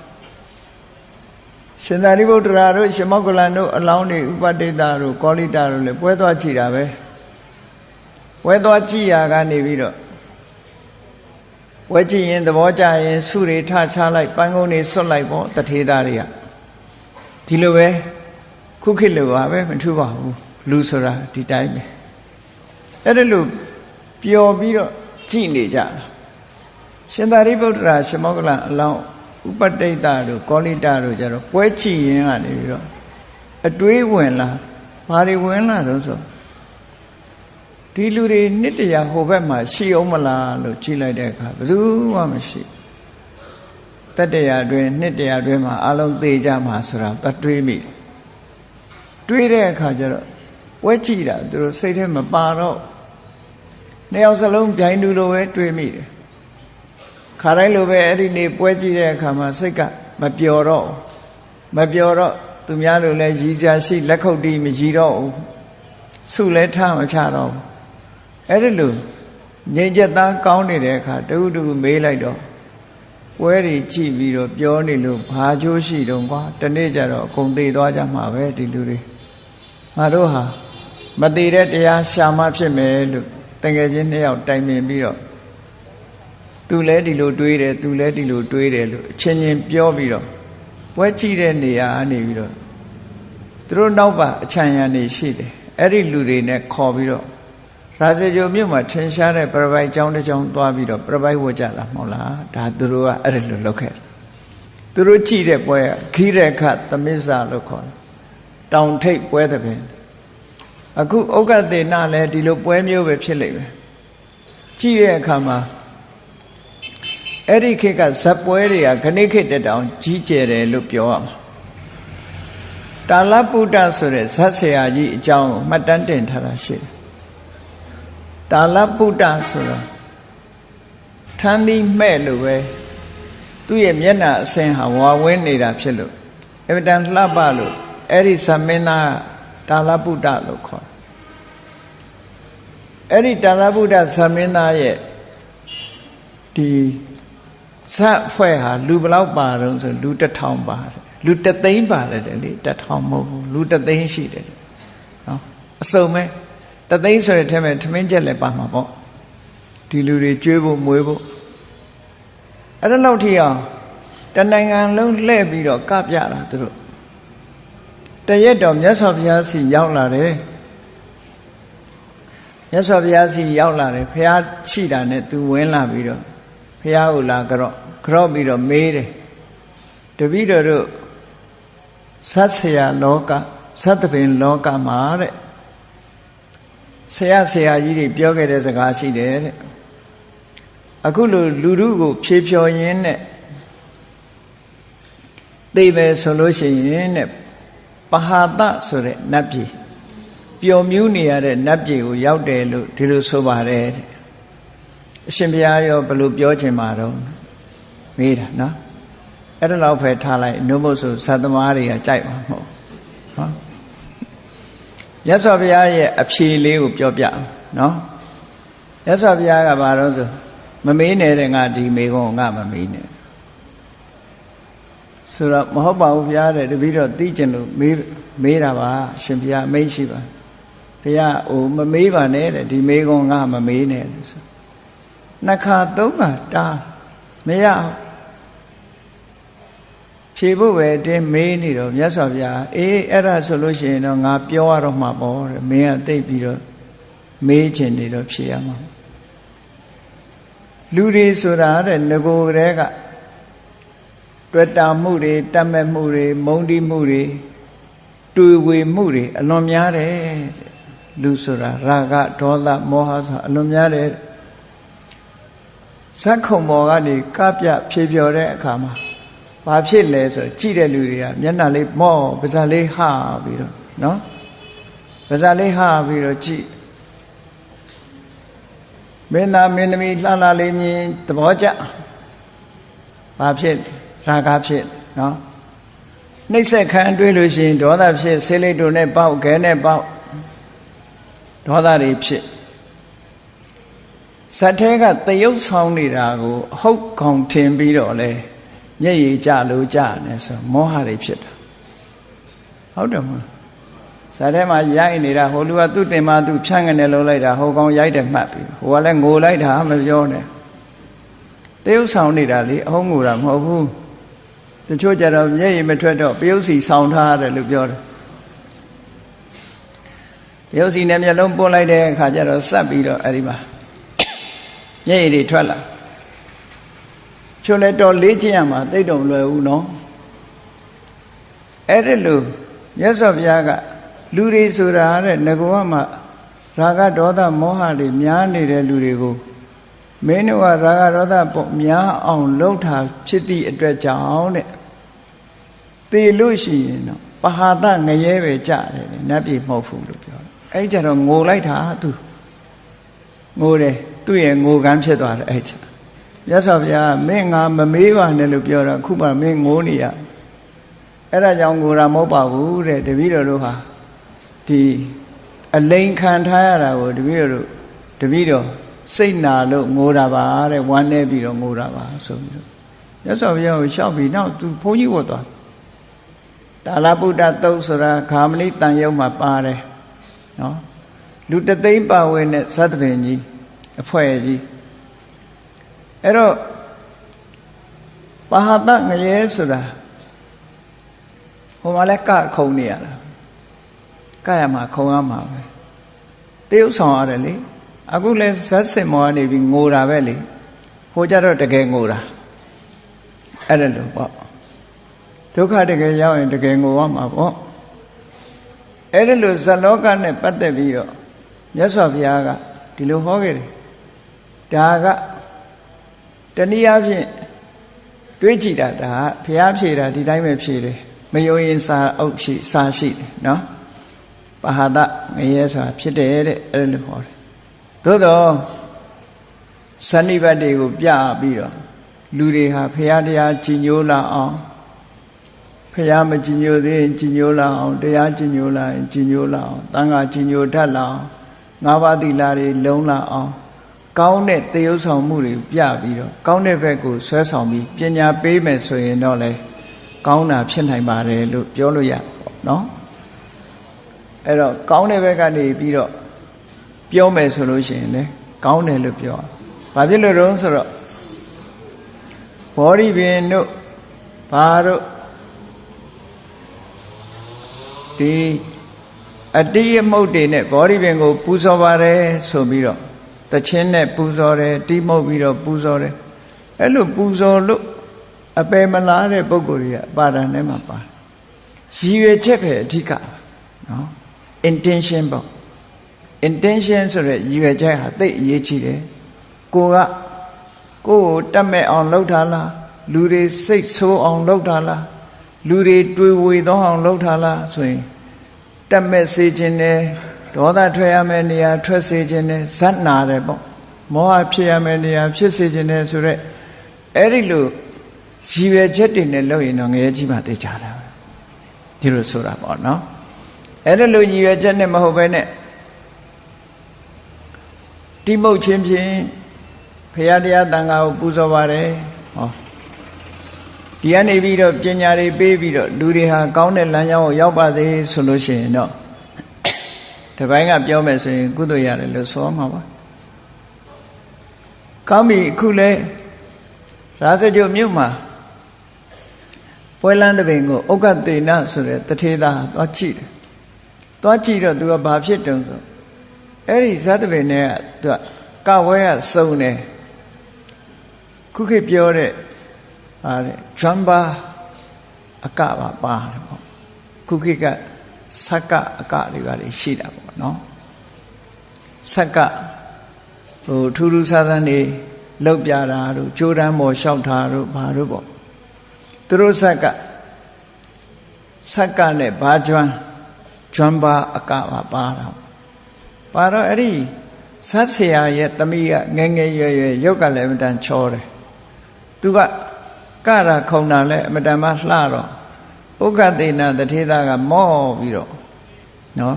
Speaker 1: ရှင်သာရိပုတ္တရာတို့ရှင်မောက္ကလန်တို့အလောင်းတွေဥပတိတတို့ကောလိတတို့လည်းပွဲသွားကြည့်တာပဲ ပွဲသွားကြည့်ရကနေပြီးတော့ပွဲကြည့်ရင်သဘောကျရင်စုတွေထချလိုက်ပန်းကုန်းတွေဆွတ်လိုက်ပေါ့တထေသားတွေကဒီလိုပဲခုခေတ်လိုပါပဲမထူပါဘူးလူဆိုတာဒီတိုင်းပဲအဲ့ဒါလို့ပျော်ပြီးတော့ကြည်နေကြတာရှင်သာရိပုတ္တရာရှမောကလအလောင်းဥပတိတ်တတို့ကောလိတတို့ကြတော့ပွဲချီရင်ကနေပြီးတော့အတွေးဝင်လာဘာတွေဝင်လာတော့ဆို ဒီလူတွေနှစ်တရာဟိုဘက်မှာရှိအောင်မလားလို့ကြည့်လိုက်တဲ့အခါဘယ်သူမှမရှိတတရာအတွင်းနှစ်တရာအတွင်းမှာအလုံးသေးကြမှာဆိုတာတတွေးမိတွေးတဲ့အခါကျတော့ပွဲကြည့်တာသူတို့စိတ်ထဲမပါတော့နှစ်ယောက်စလုံးပြိုင်တူလိုပဲတွေးမိတယ်ခါတိုင်းလိုပဲအဲ့ဒီနေ့ပွဲကြည့်တဲ့အခါမှာစိတ်ကမပျော်တော့မပျော်တော့သူများလိုလဲရည်စရာရှိလက်ခုပ်တီးမရည်တော့ဘူးဆုလဲထားမချတော့ဘူး အဲ့ဒီလိုငြိမ်ချက်သားကောင်းနေတဲ့အခါတခုတခုမေးလိုက်တော့ပွဲတွေကြည့်ပြီးတော့ပြောနေလို့ဘာကျိုးရှိတုံးကွာတနေ့ကျတော့အကုန်သေးသွားကြမှာပဲဒီလူတွေငါတို့ဟာမသေးတဲ့တရားရှာမှဖြစ်မယ်လို့တကယ်ချင်းနှစ်ယောက်တိုင်ပင်ပြီးတော့သူလဲဒီလိုတွေးတယ်သူလဲဒီလိုတွေးတယ်လို့အချင်းချင်းပြောပြီးတော့ပွဲကြည့်တဲ့နေရာအနေပြီးတော့သူတို့နောက်ပါအချမ်းရံနေရှိတယ်အဲ့ဒီလူတွေနဲ့ခေါ်ပြီးတော့ ရာဇဂျိုမြို့မှာထင်ရှားတဲ့ပြပိုက်ကျောင်းတစ်ကျောင်းသွားပြီးတော့ပြပိုက်ဝတ်ကြတာမဟုတ်လားဒါသူတို့ကအဲ့ဒါလိုလုပ်ခဲ့သူတို့ကြည့်တဲ့ပွဲကခိရခသမစ္ဆာလို့ခေါ်တယ်တောင်ထိပ်ပွဲတဲ့ပင်အခုဥက္ကသေနလည်းဒီလိုပွဲမျိုးပဲဖြစ်လိမ့်မယ်ကြည့်တဲ့အခါမှာအဲ့ဒီခေတ်ကဇက်ပွဲတွေကခဏိခေတ်တက်တောင်ကြီးကျယ်တယ်လို့ပြောရမှာတာလပုဒ္ဒဆိုတဲ့ဇက်ဆရာကြီးအကြောင်းကိုမှတ်တမ်းတင်ထားတာရှိတယ် တာလပုဒ္ဒဆိုတာထမ်းသီးမဲ့လို့ပဲသူ့ရဲ့မျက်နှာအစင်ဟာဝါဝင်းနေတာဖြစ်လို့အဗတန်လှပလို့အဲ့ဒီသမင်းသားတာလပုဒ္ဒလို့ခေါ်အဲ့ဒီတာလပုဒ္ဒသမင်းသားရဲ့ဒီဇတ်ဖွဲ့ဟာလူဘလောက်ပါတော့ဆိုလူတစ်ထောင်ပါတယ်လူတသိန်းပါတယ်လေတထောင်မဟုတ်ဘူးလူတသိန်းရှိတယ်နော်အစုံပဲ တသိန်းဆိုတဲ့ထဲမှာထမင်းချက်လည်းပါမှာပေါ့ဒီလူတွေကျွေးဖို့မွေးဖို့အဲ့ဒါလောက်ထိအောင်တနိုင်ငံလုံးလှည့်ပြီးတော့ကပြတာသူတို့တရက်တော့မြတ်စွာဘုရားစီရောက်လာတယ်မြတ်စွာဘုရားစီရောက်လာတယ်ဖះရှိတာနဲ့သူဝင်လာပြီးတော့ဖះကိုလာကြော့ကြော့ပြီးတော့မေးတယ်တပည့်တော်တို့သတ်ဆရာလောကသတ္တပင်လောကမှာတဲ့ ဆရာဆရာကြီးတွေပြောခဲ့တဲ့စကားရှိတယ်တဲ့အခုလိုလူလူကို ဖြေဖြော်ရင်းနဲ့သိပဲဆိုလို့ရှိရင်တဲ့ပဟာတဆိုတဲ့နတ်ပြည်ပျော်မြူးနေရတဲ့နတ်ပြည်ကိုရောက်တယ်လို့ဒီလိုဆိုပါတယ်တဲ့အရှင်ဘုရားရောဘယ်လိုပြောချင်မှာတော့မေးတာနော်အဲ့ဒါတော့ဖယ်ထားလိုက်နှုတ်ဖို့ဆိုသတ္တမားတွေကကြိုက်မှာမဟုတ်နော် ရသော်ဘုရားရဲ့အဖြေလေးကိုပြောပြနော်ရသော်ဘုရားကဘာလို့ဆိုမမေးနဲ့တဲ့ငါဒီမေကုန်းငါမမေးနဲ့ဆိုတော့မဟုတ်ပါဘူးဘုရားတဲ့တပည့်တော်သိကျင်လို့မေးမေးတာပါရှင်ဘုရားမိတ်ရှိပါဘုရားဟိုမမေးပါနဲ့တဲ့ဒီမေကုန်းငါမမေးနဲ့လို့ဆိုနှစ်ခါသုံးခါတားမရ ဖြေဖို့ပဲတင်းမေးနေတော့မြတ်စွာဘုရားအေးအဲ့ဒါဆိုလို့ရှိရင်တော့ငါပြောရတော့မှာပေါ့တဲ့မင်းကသိပြီးတော့မေးချင်နေတော့ဖြေရမှာလူတွေဆိုတာတဲ့ငကိုကလေးကတွေ့တာမှုတွေတတ်မဲ့မှုတွေမုန်းတီးမှုတွေတွေ့ဝေမှုတွေအလွန်များတယ်လူဆိုတာရာဂဒေါသမောဟဆိုအလွန်များတယ်ဇက်ခုံပေါ်ကနေကပြဖြေပြောတဲ့အခါမှာ ဘာဖြစ်လဲဆိုကြည့်တဲ့လူတွေကမျက်နှာလေးမော့ပါးစပ်လေးဟပြီးတော့နော်ပါးစပ်လေးဟပြီးတော့ကြည့်မင်းသားမင်းသမီးလှလှလေးမြင်သဘောကျဘာဖြစ်ရာဂဖြစ်နော်နှိမ့်ဆက်ခံတွေးလို့ရှိရင်ဒေါသဖြစ်ဆေးလိတ်တို့နဲ့ပေါက်ခဲနဲ့ပေါက်ဒေါသတွေဖြစ်ဇတ်ထဲကတယုတ်ဆောင်နေတာကိုဟုတ်ကောင်ထင်ပြီးတော့လေ မျက်ရည်ကျလို့ကျနေဆိုမောဟတွေဖြစ်တာဟုတ်တယ်မဟုတ်ဇာတ်ထဲမှာရိုက်နေတာဟိုလူကသူ့တင်မသူဖြန့်ကနေလုံးလိုက်တာဟိုကောင်ရိုက်တယ်မှတ်ပြီးဟိုကလည်းငိုလိုက်တာမပြောနဲ့တယုတ်ဆောင်နေတာလေအဟုတ်ငိုတာမဟုတ်ဘူးတချို့ကြတော့မျက်ရည်မထွက်တော့ပယုတ်စီဆောင်ထားရတယ်လို့ပြောတယ်ပယုတ်စီနဲ့မျက်လုံးပွန်းလိုက်တဲ့အခါကျတော့စက်ပြီးတော့အဲ့ဒီမှာမျက်ရည်တွေထွက်လာ ချိုလဲတော်လေးချင်းရမှာသိတော့မလွယ်ဘူးနော်အဲ့ဒီလိုမြတ်စွာဘုရားကလူတွေဆိုတာတဲ့ငကောကမှရာဂဒေါသမောဟတွေများနေတဲ့လူတွေကိုမင်းတို့ကရာဂရောသပေါ့များအောင်လှုပ်တာဖြစ်သည့်အတွက်ကြောင့်တဲ့သေလို့ရှိရင်တော့ပဟာတငရဲပဲကြတယ်နတ်ပြည်မဟုတ်ဘူးလို့ပြောတယ်အဲ့ကြတော့ငိုလိုက်တာသူငိုတယ်သူ့ရဲ့ငိုကန်းဖြစ်သွားတယ်အဲ့ချက် မြတ်စွာဘုရားမင်းငါမမေးပါနဲ့လို့ပြောတော့ခုမှမင်းငိုနေရအဲ့ဒါကြောင့်ငိုတာမဟုတ်ပါဘူးတဲ့တပည့်တော်တို့ဟာဒီအလိန်ခံထားရတာကိုတပည့်တော်တို့တပည့်တော်စိတ်နာလို့ငိုတာပါတဲ့ဝမ်းနေပြီးတော့ငိုတာပါဆိုပြီးတော့မြတ်စွာဘုရားကိုရှောက်ပြီးနောက်သူဘုန်းကြီးဝတ်သွားတာလပုဒ္ဒသုတ်ဆိုတာခာမဏိတန်ရုံမှာပါတယ်နော်လူတသိန်းပါဝင်တဲ့သတ္တပင်ကြီးအဖွဲ့ကြီး အဲ့တော့ပါဟတငရဲဆိုတာဟိုမှာလဲကခုံနေရတာကရမှာခုံရမှာပဲတရုပ်ဆောင်ရတယ်လေအခုလဲဇက်စင်မောကနေပြီးငိုတာပဲလေဟိုကြတော့တကယ်ငိုတာအဲ့ဒါလို့ပေါ့ဒုက္ခတကယ်ရောက်ရင်တကယ်ငိုရမှာပေါ့အဲ့ဒါလို့ဇလောကနဲ့ပတ်သက်ပြီးတော့မြတ်စွာဘုရားကဒီလိုဟောခဲ့တယ်ဒါက တနည်းအားဖြင့်တွေးကြည့်တာဒါဘုရားဖြေတာဒီတိုင်းပဲဖြေတယ်မယုံရင်စာအုပ်ရှိစာရှိတယ်နော်ပဟာဒငရဲဆိုတာဖြစ်တယ်တဲ့အဲ့လိုဟောတယ်သို့တော့စဏိဘတ်တွေကိုပြပြီးတော့လူတွေဟာဘုရားတရားကြည်ညိုလာအောင်ဖះမကြည်ညိုသေးရင်ကြည်ညိုလာအောင်တရားကြည်ညိုလာရင်ကြည်ညိုလာအောင်တန်ခါကြည်ညိုတတ်လာအောင်ငါးပါးသီလတွေလုံးလာအောင် ကောင်းတဲ့သေယုတ်ဆောင်မှုတွေပြပြီးတော့ကောင်းတဲ့ဘက်ကိုဆွဲဆောင်ပြီးပညာပေးမယ်ဆိုရင်တော့လေကောင်းတာဖြစ်နိုင်ပါတယ်လို့ပြောလို့ရပေါ့နော်အဲ့တော့ကောင်းတဲ့ဘက်ကနေပြီးတော့ပြောမယ်ဆိုလို့ရှိရင်လေကောင်းတယ်လို့ပြောဘာဖြစ်လို့တော့ဆိုတော့ဘောဓိပင်တို့ဘာတို့ဒီအတိယမုတ်တွေနဲ့ဘောဓိပင်ကိုပူဇော်ပါတယ်ဆိုပြီးတော့ တချင်းနဲ့ပူဇော်တယ်တိမုတ်ပြီးတော့ပူဇော်တယ်အဲ့လိုပူဇော်လို့အပယ်မလားတဲ့ပုံကိုယ်ကြီးကပါဒံထဲမှာပါရည်ရွယ်ချက်ပဲအဓိကနော် intention ပေါ့ intention ဆိုတဲ့ရည်ရွယ်ချက်ဟာသိအရေးကြီးတယ်ကိုကကိုကိုတတ်မဲ့အောင်လုပ်ထားလားလူတွေစိတ်ဆိုးအောင်လုပ်ထားလားလူတွေတွေးဝေသောအောင်လုပ်ထားလားဆိုရင်တက်မဲ့စေခြင်းနဲ့ ဒေါသထွက်ရမယ့်နေရာထွက်စေခြင်းနဲ့ဇတ်နာတယ်ပေါ့မောဟဖြစ်ရမယ့်နေရာဖြစ်စေခြင်းနဲ့ဆိုရက်အဲ့ဒီလိုရည်ရွယ်ချက်တွေနဲ့လုပ်ရင်တော့ငရဲကြီးမှသိကြတာဒီလိုဆိုတာပေါ့နော်အဲ့ဒီလိုရည်ရွယ်ချက်နဲ့မဟုတ်ဘဲနဲ့တိမုတ်ချင်းဖြင့်ဖရာတရားတန်ခါကိုပူဇော်ပါတယ်ဟောဒီကနေပြီးတော့ပညာတွေပေးပြီးတော့လူတွေဟာကောင်းတဲ့လမ်းကြောင်းကိုရောက်ပါစေဆိုလို့ရှိရင်တော့ ဒီဘိုင်းကပြောမယ်ဆိုရင် ကုသိုလ်ရတယ်လို့ဆိုမှာပါကောင်းပြီအခုလဲရာဇကြုမြို့မှာပွဲလန်းတပင်ကိုဥက္ကတေနဆိုတဲ့တထေသားသွားကြည့်တယ်သွားကြည့်တော့သူကဘာဖြစ်တုံဆိုအဲ့ဒီဇတ်တပင်နဲ့ကသူကကဝဲကစုံတယ်ခုခေတ်ပြောတဲ့ဟာတဲ့ဂျမ်ဘာအကပါပါတယ်ပေါ့ခုခေတ်ကဆက်ကအကတွေကလည်းရှိတာပေါ့ နော်ဆက်ကဟိုထူးထူးဆန်းဆန်းနေလောက်ပြတာတို့ကြိုးတန်းပေါ်လျှောက်တာတို့ဘာတို့ပေါ့သူတို့ဆက်ကဆက်ကနဲ့ဘာကျွမ်းကျွမ်းပါအကပါပါတာပါတော့အဲ့ဒီဇတ်ဆရာရဲ့တမိကငငယ်ရွယ်ရွယ်ရုပ်ကလည်းအမတန်ချောတယ်သူကကရာခုံတာလည်းအမတန်မှလှတော့ဥက္ကသေနတထေသားကမော့ပြီးတော့နော်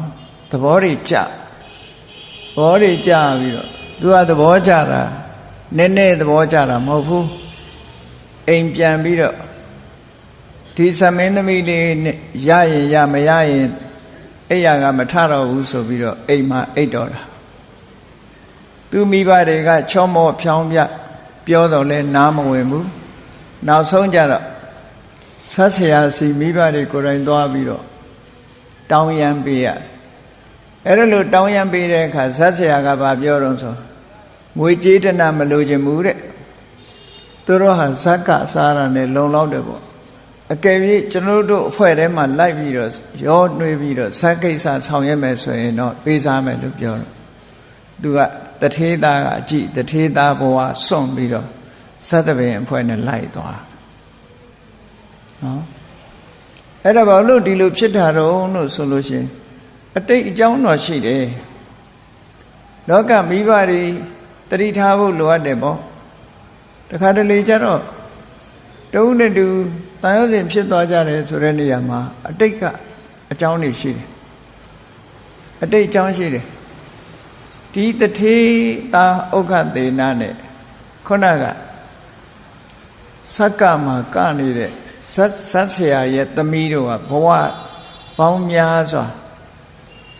Speaker 1: သဘောတွေကြသဘောတွေကြပြီးတော့သူကသဘောကြတာနည်းနည်းသဘောကြတာမဟုတ်ဘူးအိမ်ပြန်ပြီးတော့ဒီသမင်းသမီးလေးနဲ့ရရင်ရမရရင်အိယာကမထတော့ဘူးဆိုပြီးတော့အိမ်မှာအိတ်တော်တာသူမိဘတွေကချောမောဖြောင်းပြပြောတော့လဲနားမဝင်ဘူးနောက်ဆုံးကြတော့ဆက်ဆရာစီမိဘတွေကိုယ်တိုင်သွားပြီးတော့တောင်းရန်ပေးရ အဲ့ဒါလို့တောင်းရန်ပေးတဲ့အခါဆက်ဆရာကဘာပြောတော့ဆိုငွေကြေးတနာမလိုချင်ဘူးတဲ့သူတို့ဟာဇက်ကစားရနဲ့လုံလောက်တယ်ပေါ့အကယ်၍ကျွန်တော်တို့အဖွဲ့ထဲမှာလိုက်ပြီးတော့ရောနှွေးပြီးတော့ဇက်ကိစ္စဆောင်ရွက်မယ်ဆိုရင်တော့ပေးစားမယ်လို့ပြောတော့သူကတတထေးသားကအကြည့်တထေးသားဘဝစွန့်ပြီးတော့သတ္တပင်အဖွဲ့နဲ့လိုက်သွားနော်အဲ့ဒါဘာလို့ဒီလိုဖြစ်တာတော့လို့ဆိုလို့ရှိရင် အတိတ်အကြောင်းတော့ရှိတယ်လောကမိဘတွေတတိထားဖို့လိုအပ်တယ်ပေါ့တခါတလေကျတော့တဦးနဲ့တူတန်ရုံးစဉ်ဖြစ်သွားကြတယ်ဆိုတဲ့နေရာမှာအတိတ်ကအကြောင်းတွေရှိတယ်အတိတ်အကြောင်းရှိတယ်ဒီတထေးတာဥက္ခသေနာနဲ့ခုနကစက္ကမှာကနေတဲ့ဇတ်ဇတ်ဆရာရဲ့သမီးတို့ကဘဝပေါင်းများစွာ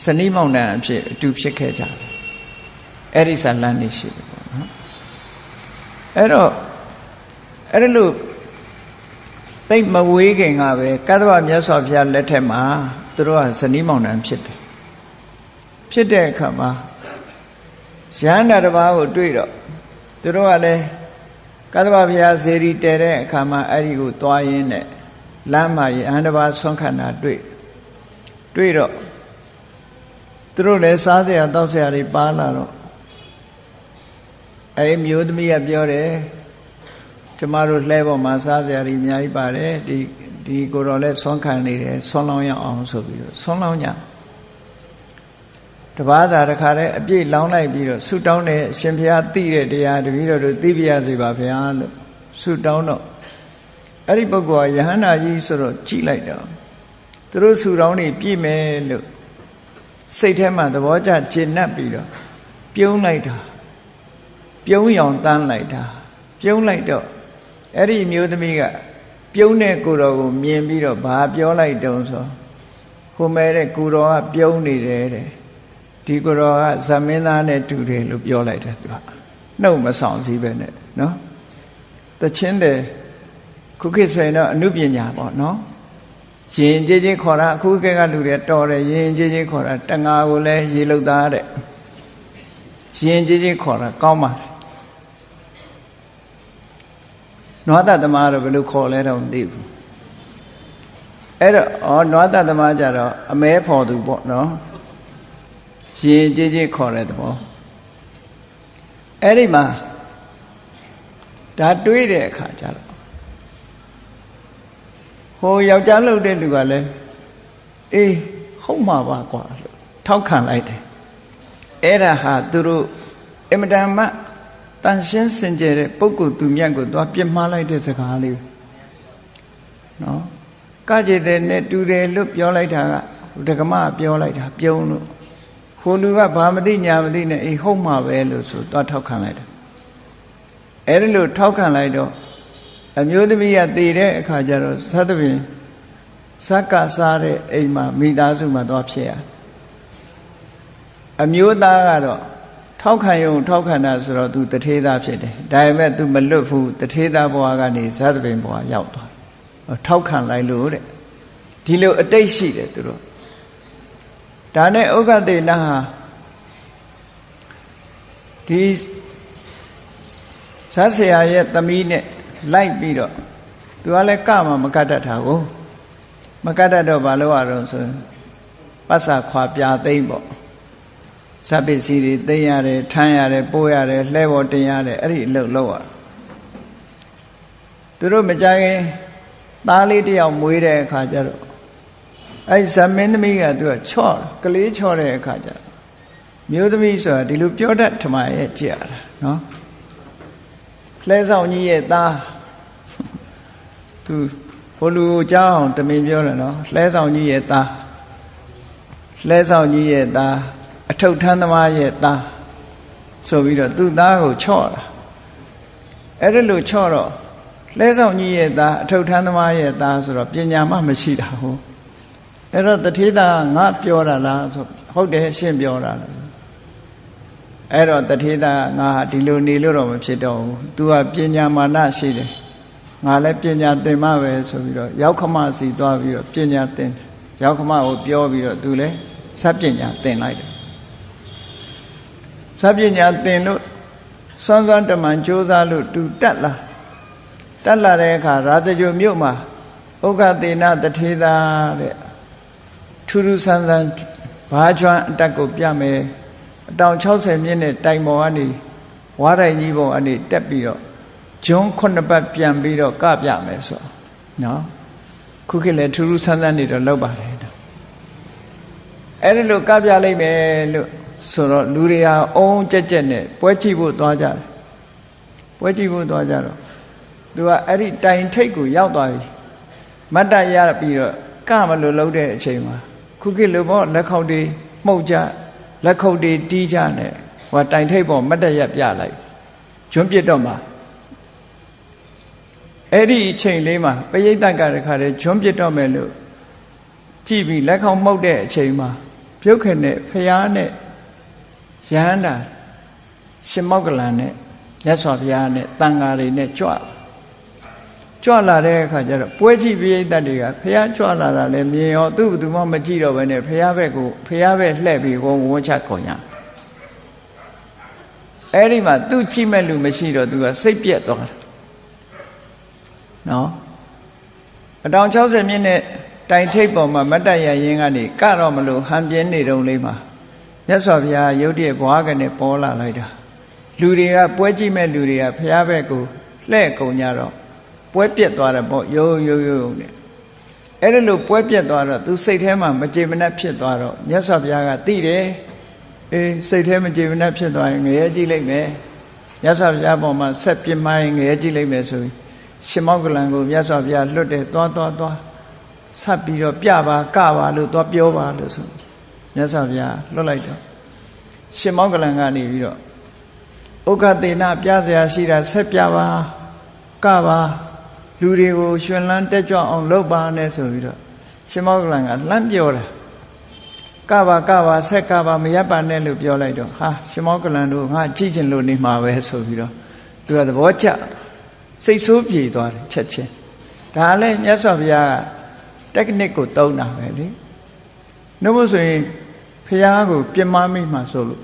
Speaker 1: ဇနီးမောင်နှံအဖြစ်အတူဖြစ်ခဲ့ကြတယ်အဲ့ဒီဇာလန်းနေရှိတယ်ပေါ့နော်အဲ့တော့အဲ့ဒါလို့သိမဝေးခင်ကပဲကတ္တဗမြတ်စွာဘုရားလက်ထက်မှာသူတို့ကဇနီးမောင်နှံဖြစ်တယ်ဖြစ်တဲ့အခါမှာရဟန္တာတစ်ပါးကိုတွေ့တော့သူတို့ကလည်းကတ္တဗဘုရားဇေရီတည်တဲ့အခါမှာအဲ့ဒီကိုသွားရင်းနဲ့လမ်းမှာရဟန္တာတစ်ပါးဆွမ်းခန္ဓာတွေ့တွေ့တော့ သူတို့လည်းစားစရာတောက်စရာတွေပါလာတော့အဲ့မျိုးသမီးကပြောတယ်ကျမတို့လှဲပေါ်မှာစားစရာတွေအများကြီးပါတယ်ဒီဒီကိုတော်လည်းဆွမ်းခံနေတယ်ဆွမ်းလောင်းရအောင်ဆိုပြီးတော့ဆွမ်းလောင်းကြတပားစာတခါတည်းအပြည့်လောင်းလိုက်ပြီးတော့ဆုတောင်းတယ်အရှင်ဘုရားသိတဲ့တရားတပည့်တော်တို့သိပြရစေပါဗျာလို့ဆုတောင်းတော့အဲ့ဒီပုဂ္ဂိုလ်ကယဟန္တာကြီးဆိုတော့ကြည်လိုက်တော့သူတို့ဆုတောင်းနေပြည့်မယ်လို့ စိတ်ထဲမှာသဘောကျကျဉ်တ်ပြီးတော့ပြုံးလိုက်တာပြုံးရောင်တန်းလိုက်တာပြုံးလိုက်တော့အဲ့ဒီမျိုးသမီးကပြုံးတဲ့ကိုတော်ကိုမြင်ပြီးတော့ဘာပြောလိုက်တုံးဆိုဟိုမဲတဲ့ကိုတော်ကပြုံးနေတယ်တဲ့ဒီကိုတော်ကဇမင်းသားနဲ့တူတယ်လို့ပြောလိုက်တယ်သူကနှုတ်မဆောင်စည်းပဲနဲ့နော်တချင်းတဲ့ခုခေတ်ဆိုရင်တော့အနုပညာပေါ့နော် ရင်ကြီးကြီးခေါ်တာအခုခေတ်ကလူတွေတော်တယ်ရင်ကြီးကြီးခေါ်တာတငါကိုလည်းရေလုတ်သားတဲ့ရင်ကြီးကြီးခေါ်တာကောင်းပါတယ်နွားတသမားတော့ဘယ်လိုခေါ်လဲတော့မသိဘူးအဲ့တော့ဩနွားတသမားကြတော့အမဲဖော်သူပေါ့နော်ရင်ကြီးကြီးခေါ်တဲ့သဘောအဲ့ဒီမှာဒါတွေးတဲ့အခါကျတော့ ဟိုယောက်ျားလှုပ်တဲ့လူကလည်းအေးဟုတ်မှာပါကွာလို့ထောက်ခံလိုက်တယ်အဲ့ဒါဟာသူတို့အမတန်မှတန်ရှင်းစင်ကြယ်တဲ့ပုဂ္ဂိုလ်သူမြတ်ကိုသွားပြစ်မှားလိုက်တဲ့စကားလေးနော်ကကြေတဲ့နဲ့တူတယ်လို့ပြောလိုက်တာကဒကမပြောလိုက်တာပြုံးလို့ဟိုလူကဘာမသိညာမသိနဲ့အေးဟုတ်မှာပဲလို့ဆိုသွားထောက်ခံလိုက်တယ်အဲ့ဒါလို့ထောက်ခံလိုက်တော့ အမျိုးသမီးကတည်တဲ့အခါကျတော့သတ္တပင်ဇက်ကစားတဲ့အိမ်မှာမိသားစုမှာသွားဖြစ်ရအမျိုးသားကတော့ထောက်ခံယုံထောက်ခံတာဆိုတော့ तू တထေးသားဖြစ်တယ်ဒါပေမဲ့ तू မလွတ်ဘူးတထေးသားဘဝကနေဇတ်ပင်ဘဝရောက်သွားထောက်ခံလိုက်လို့တဲ့ဒီလိုအတိတ်ရှိတယ်သူတို့ဒါနဲ့ဥက္ကတေနဟာဒီဇတ်ဆရာရဲ့သမီးနဲ့ လိုက်ပြီးတော့သူကလည်းကမှမကတ်တတ်တာကိုမကတ်တတ်တော့ဘာလို့ရတော့ဆိုပတ်စာခွာပြသိမ့်ပေါ့ဇပ်ပစ္စည်းတွေသိမ်းရတယ်ထမ်းရတယ်ပို့ရတယ်လှဲပေါ်တင်ရတယ်အဲ့ဒီအလုပ်လုပ်ရသူတို့မကြခင်သားလေးတယောက်မွေးတဲ့အခါကျတော့အဲ့ဇမင်းသမီးကသူကချော့ကလေးချော့တဲ့အခါကျတော့မျိုးသမီးဆိုတာဒီလိုပြောတတ်ထမရဲ့ကြည်ရတာနော်လှဲဆောင်ကြီးရဲ့သား သူဘိုလူကိုကြောင်းတမင်ပြောတယ်နော်လှဲဆောင်ကြီးရဲ့သားလှဲဆောင်ကြီးရဲ့သားအထုပ်ထမ်းသမားရဲ့သားဆိုပြီးတော့သူ့သားကိုချော့တာအဲ့ဒါလို့ချော့တော့လဲဆောင်ကြီးရဲ့သားအထုပ်ထမ်းသမားရဲ့သားဆိုတော့ပညာမှမရှိတာဟုတ်အဲ့တော့တထေးသားငါပြောတာလားဆိုဟုတ်တယ်ရှင်းပြောတာလားအဲ့တော့တထေးသားငါဒီလိုနေလို့တော့မဖြစ်တော့ဘူး तू ကပညာမာနရှိတယ် ငါလည်းပညာသင်မှပဲဆိုပြီးတော့ရောက်ခမစီသွားပြီးတော့ပညာသင်ရောက်ခမကိုပြောပြီးတော့ तू လည်းစပ်ပညာသင်လိုက်တယ်စပညာသင်လို့စွမ်းစွမ်းတမန်ကြိုးစားလို့တူတက်လာတက်လာတဲ့အခါရာဇဂိုမြို့မှာဥက္ကသေနတထေသာတဲ့ထူးထူးဆန်းဆန်းဘာကျွမ်းအတက်ကိုပြမယ်အတောင်60မြင့်တဲ့တိုင်ပေါ်ကနေဝါတိုင်ကြီးပေါ်ကနေတက်ပြီးတော့ ဂျွန်းခုနှစ်ပတ်ပြန်ပြီးတော့ကပြမယ်ဆိုနော်ခုခေတ်လည်းထူးထူးဆန်းဆန်းနေတော့လောက်ပါတယ်အဲ့ဒီလိုကပြလိုက်မယ်လို့ဆိုတော့လူတွေဟာအုံးကြက်ကြက်နဲ့ပွဲကြည့်ဖို့သွားကြတယ်ပွဲကြည့်ဖို့သွားကြတော့သူကအဲ့ဒီတိုင်ထိတ်ကိုရောက်သွားပြီမတ်တရပြီးတော့ကမလို့လှုပ်တဲ့အချိန်မှာခုခေတ်လိုပေါ့လက်ခေါက်တွေမှုတ်ကြလက်ခုပ်တွေတီးကြနဲ့ဟိုတိုင်ထိတ်ပေါ်မတ်တရပြလိုက်ကျွန်းပြစ်တော့မှာ အဲ့ဒီအချိန်လေးမှာပရိသတ်ကတခါတည်းကျွန်းပြစ်တော့မယ်လို့ကြည့်ပြီးလက်ခေါက်မှုတ်တဲ့အချိန်မှာပြုတ်ခင်နဲ့ဖျားနဲ့ရဟန္တာရှင်မောက္ကလန်နဲ့မြတ်စွာဘုရားနဲ့တန်ဃာတွေနဲ့ကြွကြွလာတဲ့အခါကျတော့ပွဲကြည့်ပိဋကတ်တွေကဖះကြွလာတာလည်းမြင်ရောသူ့ဘသူမှမကြည့်တော့ဘဲနဲ့ဖះဘက်ကိုဖះဘက်လှည့်ပြီးကိုဝန်းချကုန်ညာအဲ့ဒီမှာသူကြည့်မဲ့လူမရှိတော့သူကစိတ်ပြက်သွားတယ် နော်အတောင်60မြင့်နဲ့တိုင်ထိပ်ပေါ်မှာမတ်တရရင်ကနေကတော့မလို့ဟန်ပြင်းနေတုံးလေးမှာမြတ်စွာဘုရားရုတ်တရက်ဘွားကနေပေါ်လာလိုက်တာလူတွေကပွဲကြည့်မဲ့လူတွေကဘုရားဘက်ကိုလှဲ့ကုန်ကြတော့ပွဲပြက်သွားတယ်ပေါ့ရိုးရိုးရိုးနဲ့အဲ့ဒါလို့ပွဲပြက်သွားတော့သူစိတ်ထဲမှာမကြေမနက်ဖြစ်သွားတော့မြတ်စွာဘုရားကသိတယ်အေးစိတ်ထဲမကြေမနက်ဖြစ်သွားရင်ငရဲကြည့်လိုက်မယ်မြတ်စွာဘုရားပေါ်မှာဆက်ပြမိုင်းငရဲကြည့်လိုက်မယ်ဆိုပြီး ရှင်မောကလန်ကိုမြတ်စွာဘုရားလွတ်တယ်သွားသွားသွားဆက်ပြီးတော့ပြပါကပါလို့သွားပြောပါလို့ဆိုမြတ်စွာဘုရားလွတ်လိုက်တော့ရှင်မောကလန်ကနေပြီးတော့ဥက္ကသေနပြစရာရှိတာဆက်ပြပါကပါလူတွေကိုရှင်လန်းတက်ကြွအောင်လုပ်ပါနဲ့ဆိုပြီးတော့ရှင်မောကလန်ကလှမ်းပြောတာကပါကပါဆက်ကပါမရပ်ပါနဲ့လို့ပြောလိုက်တော့ဟာရှင်မောကလန်တို့ငါကြည့်ချင်လို့နေမှာပဲဆိုပြီးတော့သူကသဘောကျ စိတ်ဆိုးပြေသွားတယ်ချက်ချင်းဒါလည်းမြတ်စွာဘုရားက technique ကိုသုံးတာပဲလေနှုတ်မဆိုရင်ဖះကိုပြမမိမှဆိုလို့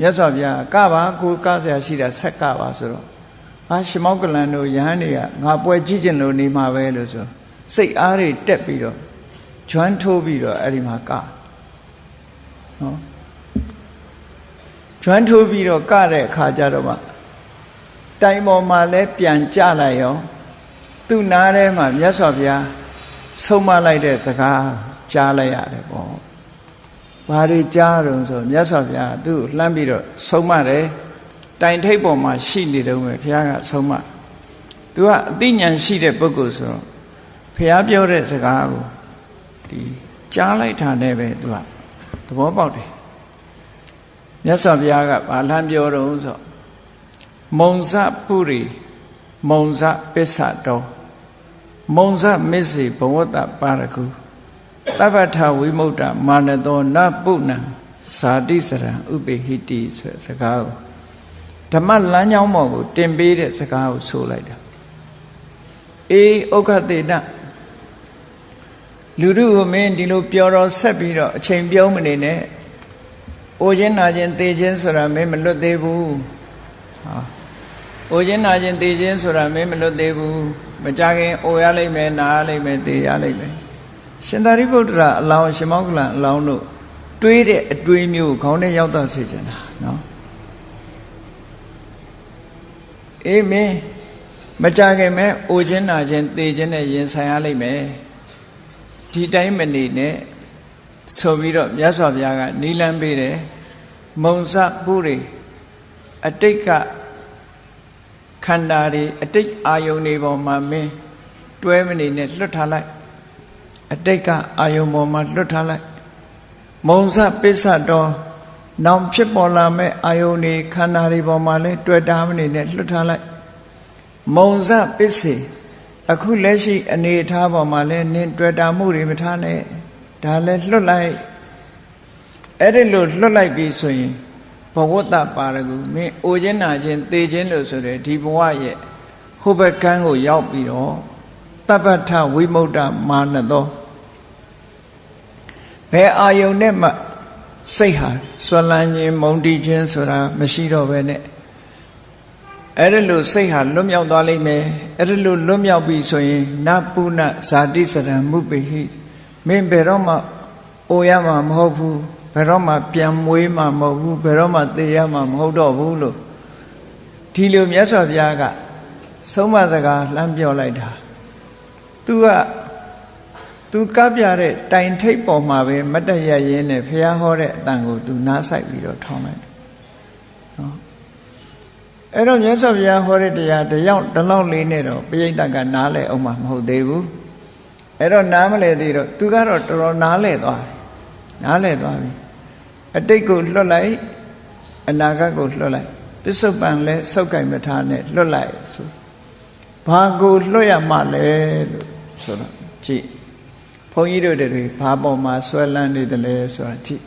Speaker 1: မြတ်စွာဘုရားကပါကိုကဆရာရှိတာဆက်ကပါဆိုတော့အာရှမောကလန်တို့ယဟန်တွေကငါပွဲကြည့်ကျင်လို့နေမှာပဲလို့ဆိုစိတ်အားတွေတက်ပြီးတော့ကျွမ်းထိုးပြီးတော့အဲ့ဒီမှာကနော်ကျွမ်းထိုးပြီးတော့ကတဲ့အခါကျတော့မှ တိုင်ပေါ်မှာလဲပြန်ကြလိုက်ရောသူ့နားထဲမှာမြတ်စွာဘုရားဆုံးမလိုက်တဲ့စကားကြားလိုက်ရတယ်ပေါ့ဘာတွေကြားတော့ဆိုမြတ်စွာဘုရားသူ့လှမ်းပြီးတော့ဆုံးမတယ်တိုင်ထိပ်ပေါ်မှာရှိနေတော့ပဲဘုရားကဆုံးမသူကအသိဉာဏ်ရှိတဲ့ပုဂ္ဂိုလ်ဆိုတော့ဘုရားပြောတဲ့စကားကိုဒီကြားလိုက်တာနဲ့ပဲသူကသဘောပေါက်တယ်မြတ်စွာဘုရားကဘာလှမ်းပြောတော့ဆို မုံဇပုရိမုံဇပစ္ဆတော်မုံဇမစ္စေဘဝတ္တပါရကုသဗ္ဗထဝိမု ക്ത မာနတောနပုဏ္ဏဇာတိစရံဥပိဟိတိဆိုစကားကိုဓမ္မလမ်းကြောင်းပေါ်ကိုတင်ပေးတဲ့စကားကိုဆိုလိုက်တာအေးဥက္ခတေနလူတို့ကိုမင်းဒီလိုပြောတော့ဆက်ပြီးတော့အချိန်ပြုံးမနေနဲ့အိုခြင်းနာခြင်းသေခြင်းဆိုတာမင်းမလွတ်သေးဘူးဟာ အိုခြင်းနာခြင်းသေခြင်းဆိုတာမင်းမလွတ်သေးဘူးမကြခင်အိုရလိမ့်မယ်နာရလိမ့်မယ်သေရလိမ့်မယ်ရှင်သာရိပုတ္တရာအလောင်းရှင်မောက္ကလံအလောင်းတို့တွေးတဲ့အတွေးမျိုးခေါင်းထဲရောက်တော့စေချင်တာနော်အေးမင်းမကြခင်မဲ့အိုခြင်းနာခြင်းသေခြင်းနဲ့ရင်ဆိုင်ရလိမ့်မယ်ဒီတိုင်းမနေနဲ့ဆိုပြီးတော့မြတ်စွာဘုရားကနီလန်းပေးတယ်မုံစပုရိအတိတ်က ခန္ဓာတွေအတိတ်အာယုန်တွေပေါ်မှာမင်းတွဲမနေနဲ့လွတ်ထားလိုက်အတိတ်ကအာယုန်ပေါ်မှာလွတ်ထားလိုက်မုံစပစ္စတော်နောင်ဖြစ်ပေါ်လာမဲ့အာယုန်တွေခန္ဓာတွေပေါ်မှာလဲတွေ့တာမနေနဲ့လွတ်ထားလိုက်မုံစပစ္စေအခုလက်ရှိအနေအထားပေါ်မှာလဲနင်းတွေ့တာမှုတွေမထားနဲ့ဒါလဲလွတ်လိုက်အဲ့ဒီလိုလွတ်လိုက်ပြီဆိုရင် ဘဝတ္တပါရကုမင်းအိုခြင်းနာခြင်းသေခြင်းလို့ဆိုတဲ့ဒီဘဝရဲ့ဟိုဘက်ကန်းကိုရောက်ပြီးတော့တပ္ပထဝိမု ക്ത မာနသောဘယ်အာယုန်နဲ့မှစိတ်ဟာဆွလန်းခြင်းမုံတီးခြင်းဆိုတာမရှိတော့ပဲနဲ့အဲ့ဒါလို့စိတ်ဟာလွတ်မြောက်သွားလိမ့်မယ်အဲ့ဒါလို့လွတ်မြောက်ပြီဆိုရင်နပုဏဇာတိစရံမှုပိဟိမင်းဘယ်တော့မှအိုရမှာမဟုတ်ဘူး ဘယ်တော့မှပြန်မွေးမှမဟုတ်ဘူးဘယ်တော့မှသေရမှမဟုတ်တော့ဘူးလို့ဒီလိုမြတ်စွာဘုရားကဆုံးမစကားလှမ်းပြောလိုက်တာသူကသူကပ်ပြတဲ့တိုင်ထိပ်ပေါ်မှာပဲမတ်တရရင်းနဲ့ဘုရားဟောတဲ့အတန်ကိုသူနားဆိုင်ပြီးတော့ထောင်းလိုက်နော်အဲ့တော့မြတ်စွာဘုရားဟောတဲ့တရားတယောက်တလောက်လေးနဲ့တော့ပိဋကကနားလဲအောင်မှမဟုတ်သေးဘူးအဲ့တော့နားမလဲသေးတော့သူကတော့တော်တော်နားလဲသွားတယ်နားလဲသွားပြီ အတိတ်ကိုလွတ်လိုက်အနာဂတ်ကိုလွတ်လိုက်ပစ္စုပန်လဲစောက်ကင်မထားနဲ့လွတ်လိုက်ဆိုဘာကိုလွတ်ရမှလဲလို့ဆိုတော့ကြည့်ဘုန်းကြီးတို့တွေဘာပေါ်မှာဆွဲလန်းနေတယ်လဲဆိုတာကြည့်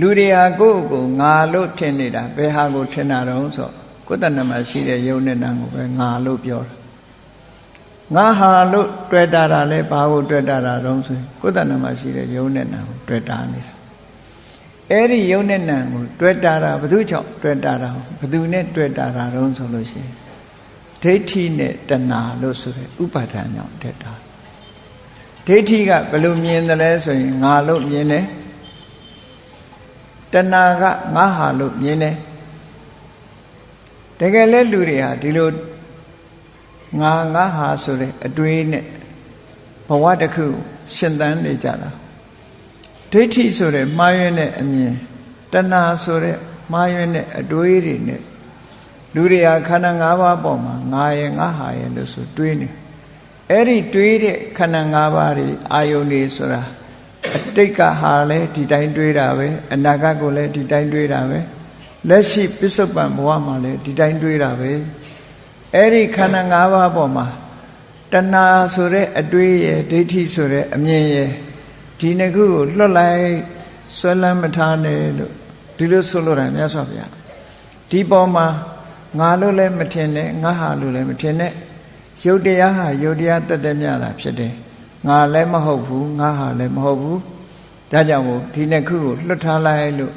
Speaker 1: လူတွေဟာကိုယ့်ကိုငါလို့ထင်နေတာဘယ်ဟာကိုထင်တာတုံးဆိုကိုယ်တဏ္ဍမှာရှိတဲ့ယုံနဲ့နာကိုပဲငါလို့ပြောတာ ငါဟာလို့တွေ့တာတာလဲဘာကိုတွေ့တာတာတုံးဆိုကိုယ်တဏ္ဍမှာရှိတဲ့ယုံနဲ့နာကိုတွေ့တာနေတာအဲ့ဒီယုံနဲ့နာကိုတွေ့တာတာဘယ်သူကြောင့်တွေ့တာတာဘယ်သူနဲ့တွေ့တာတာတုံးဆိုလို့ရှိရင်ဒိဋ္ဌိနဲ့တဏှာလို့ဆိုတဲ့ဥပါဒဏ်ကြောင့်တက်တာဒိဋ္ဌိကဘယ်လိုမြင်တယ်လဲဆိုရင်ငါလို့မြင်တယ်တဏှာကငါဟာလို့မြင်တယ်တကယ်လဲလူတွေဟာဒီလို ငါငါဟာဆိုတဲ့အတွေးနဲ့ဘဝတစ်ခုရှင်သန်နေကြတာဒိဋ္ဌိဆိုတဲ့မှားယွင်းတဲ့အမြင်တဏှာဆိုတဲ့မှားယွင်းတဲ့အတွေးတွေနဲ့လူတွေဟာခန္ဓာ၅ပါးပေါ်မှာငါရဲ့ငါဟာရဲ့လို့ဆိုတွေးနေအဲ့ဒီတွေးတဲ့ခန္ဓာ၅ပါးတွေအာယုန်တွေဆိုတာအတိတ်ကဟာလည်းဒီတိုင်းတွေးတာပဲအနာဂတ်ကိုလည်းဒီတိုင်းတွေးတာပဲလက်ရှိပစ္စုပန်ဘဝမှာလည်းဒီတိုင်းတွေးတာပဲ အဲ့ဒီခန္ဓာ၅ပါးပေါ်မှာတဏှာဆိုတဲ့အတွေးရဲ့ဒိဋ္ဌိဆိုတဲ့အမြင်ရဲ့ဒီနှစ်ခုကိုလွတ်လိုက်ဆွဲလန်းမထားနဲ့လို့ဒီလိုဆိုလိုတာမြတ်စွာဘုရားဒီပေါ်မှာငါလို့လည်းမထင်နဲ့ငါဟာလို့လည်းမထင်နဲ့ယုတ်တရားဟာယုတ်တရားတသက်မြတာဖြစ်တယ်ငါလည်းမဟုတ်ဘူးငါဟာလည်းမဟုတ်ဘူးဒါကြောင့်မို့ဒီနှစ်ခုကိုလွတ်ထားလိုက်လို့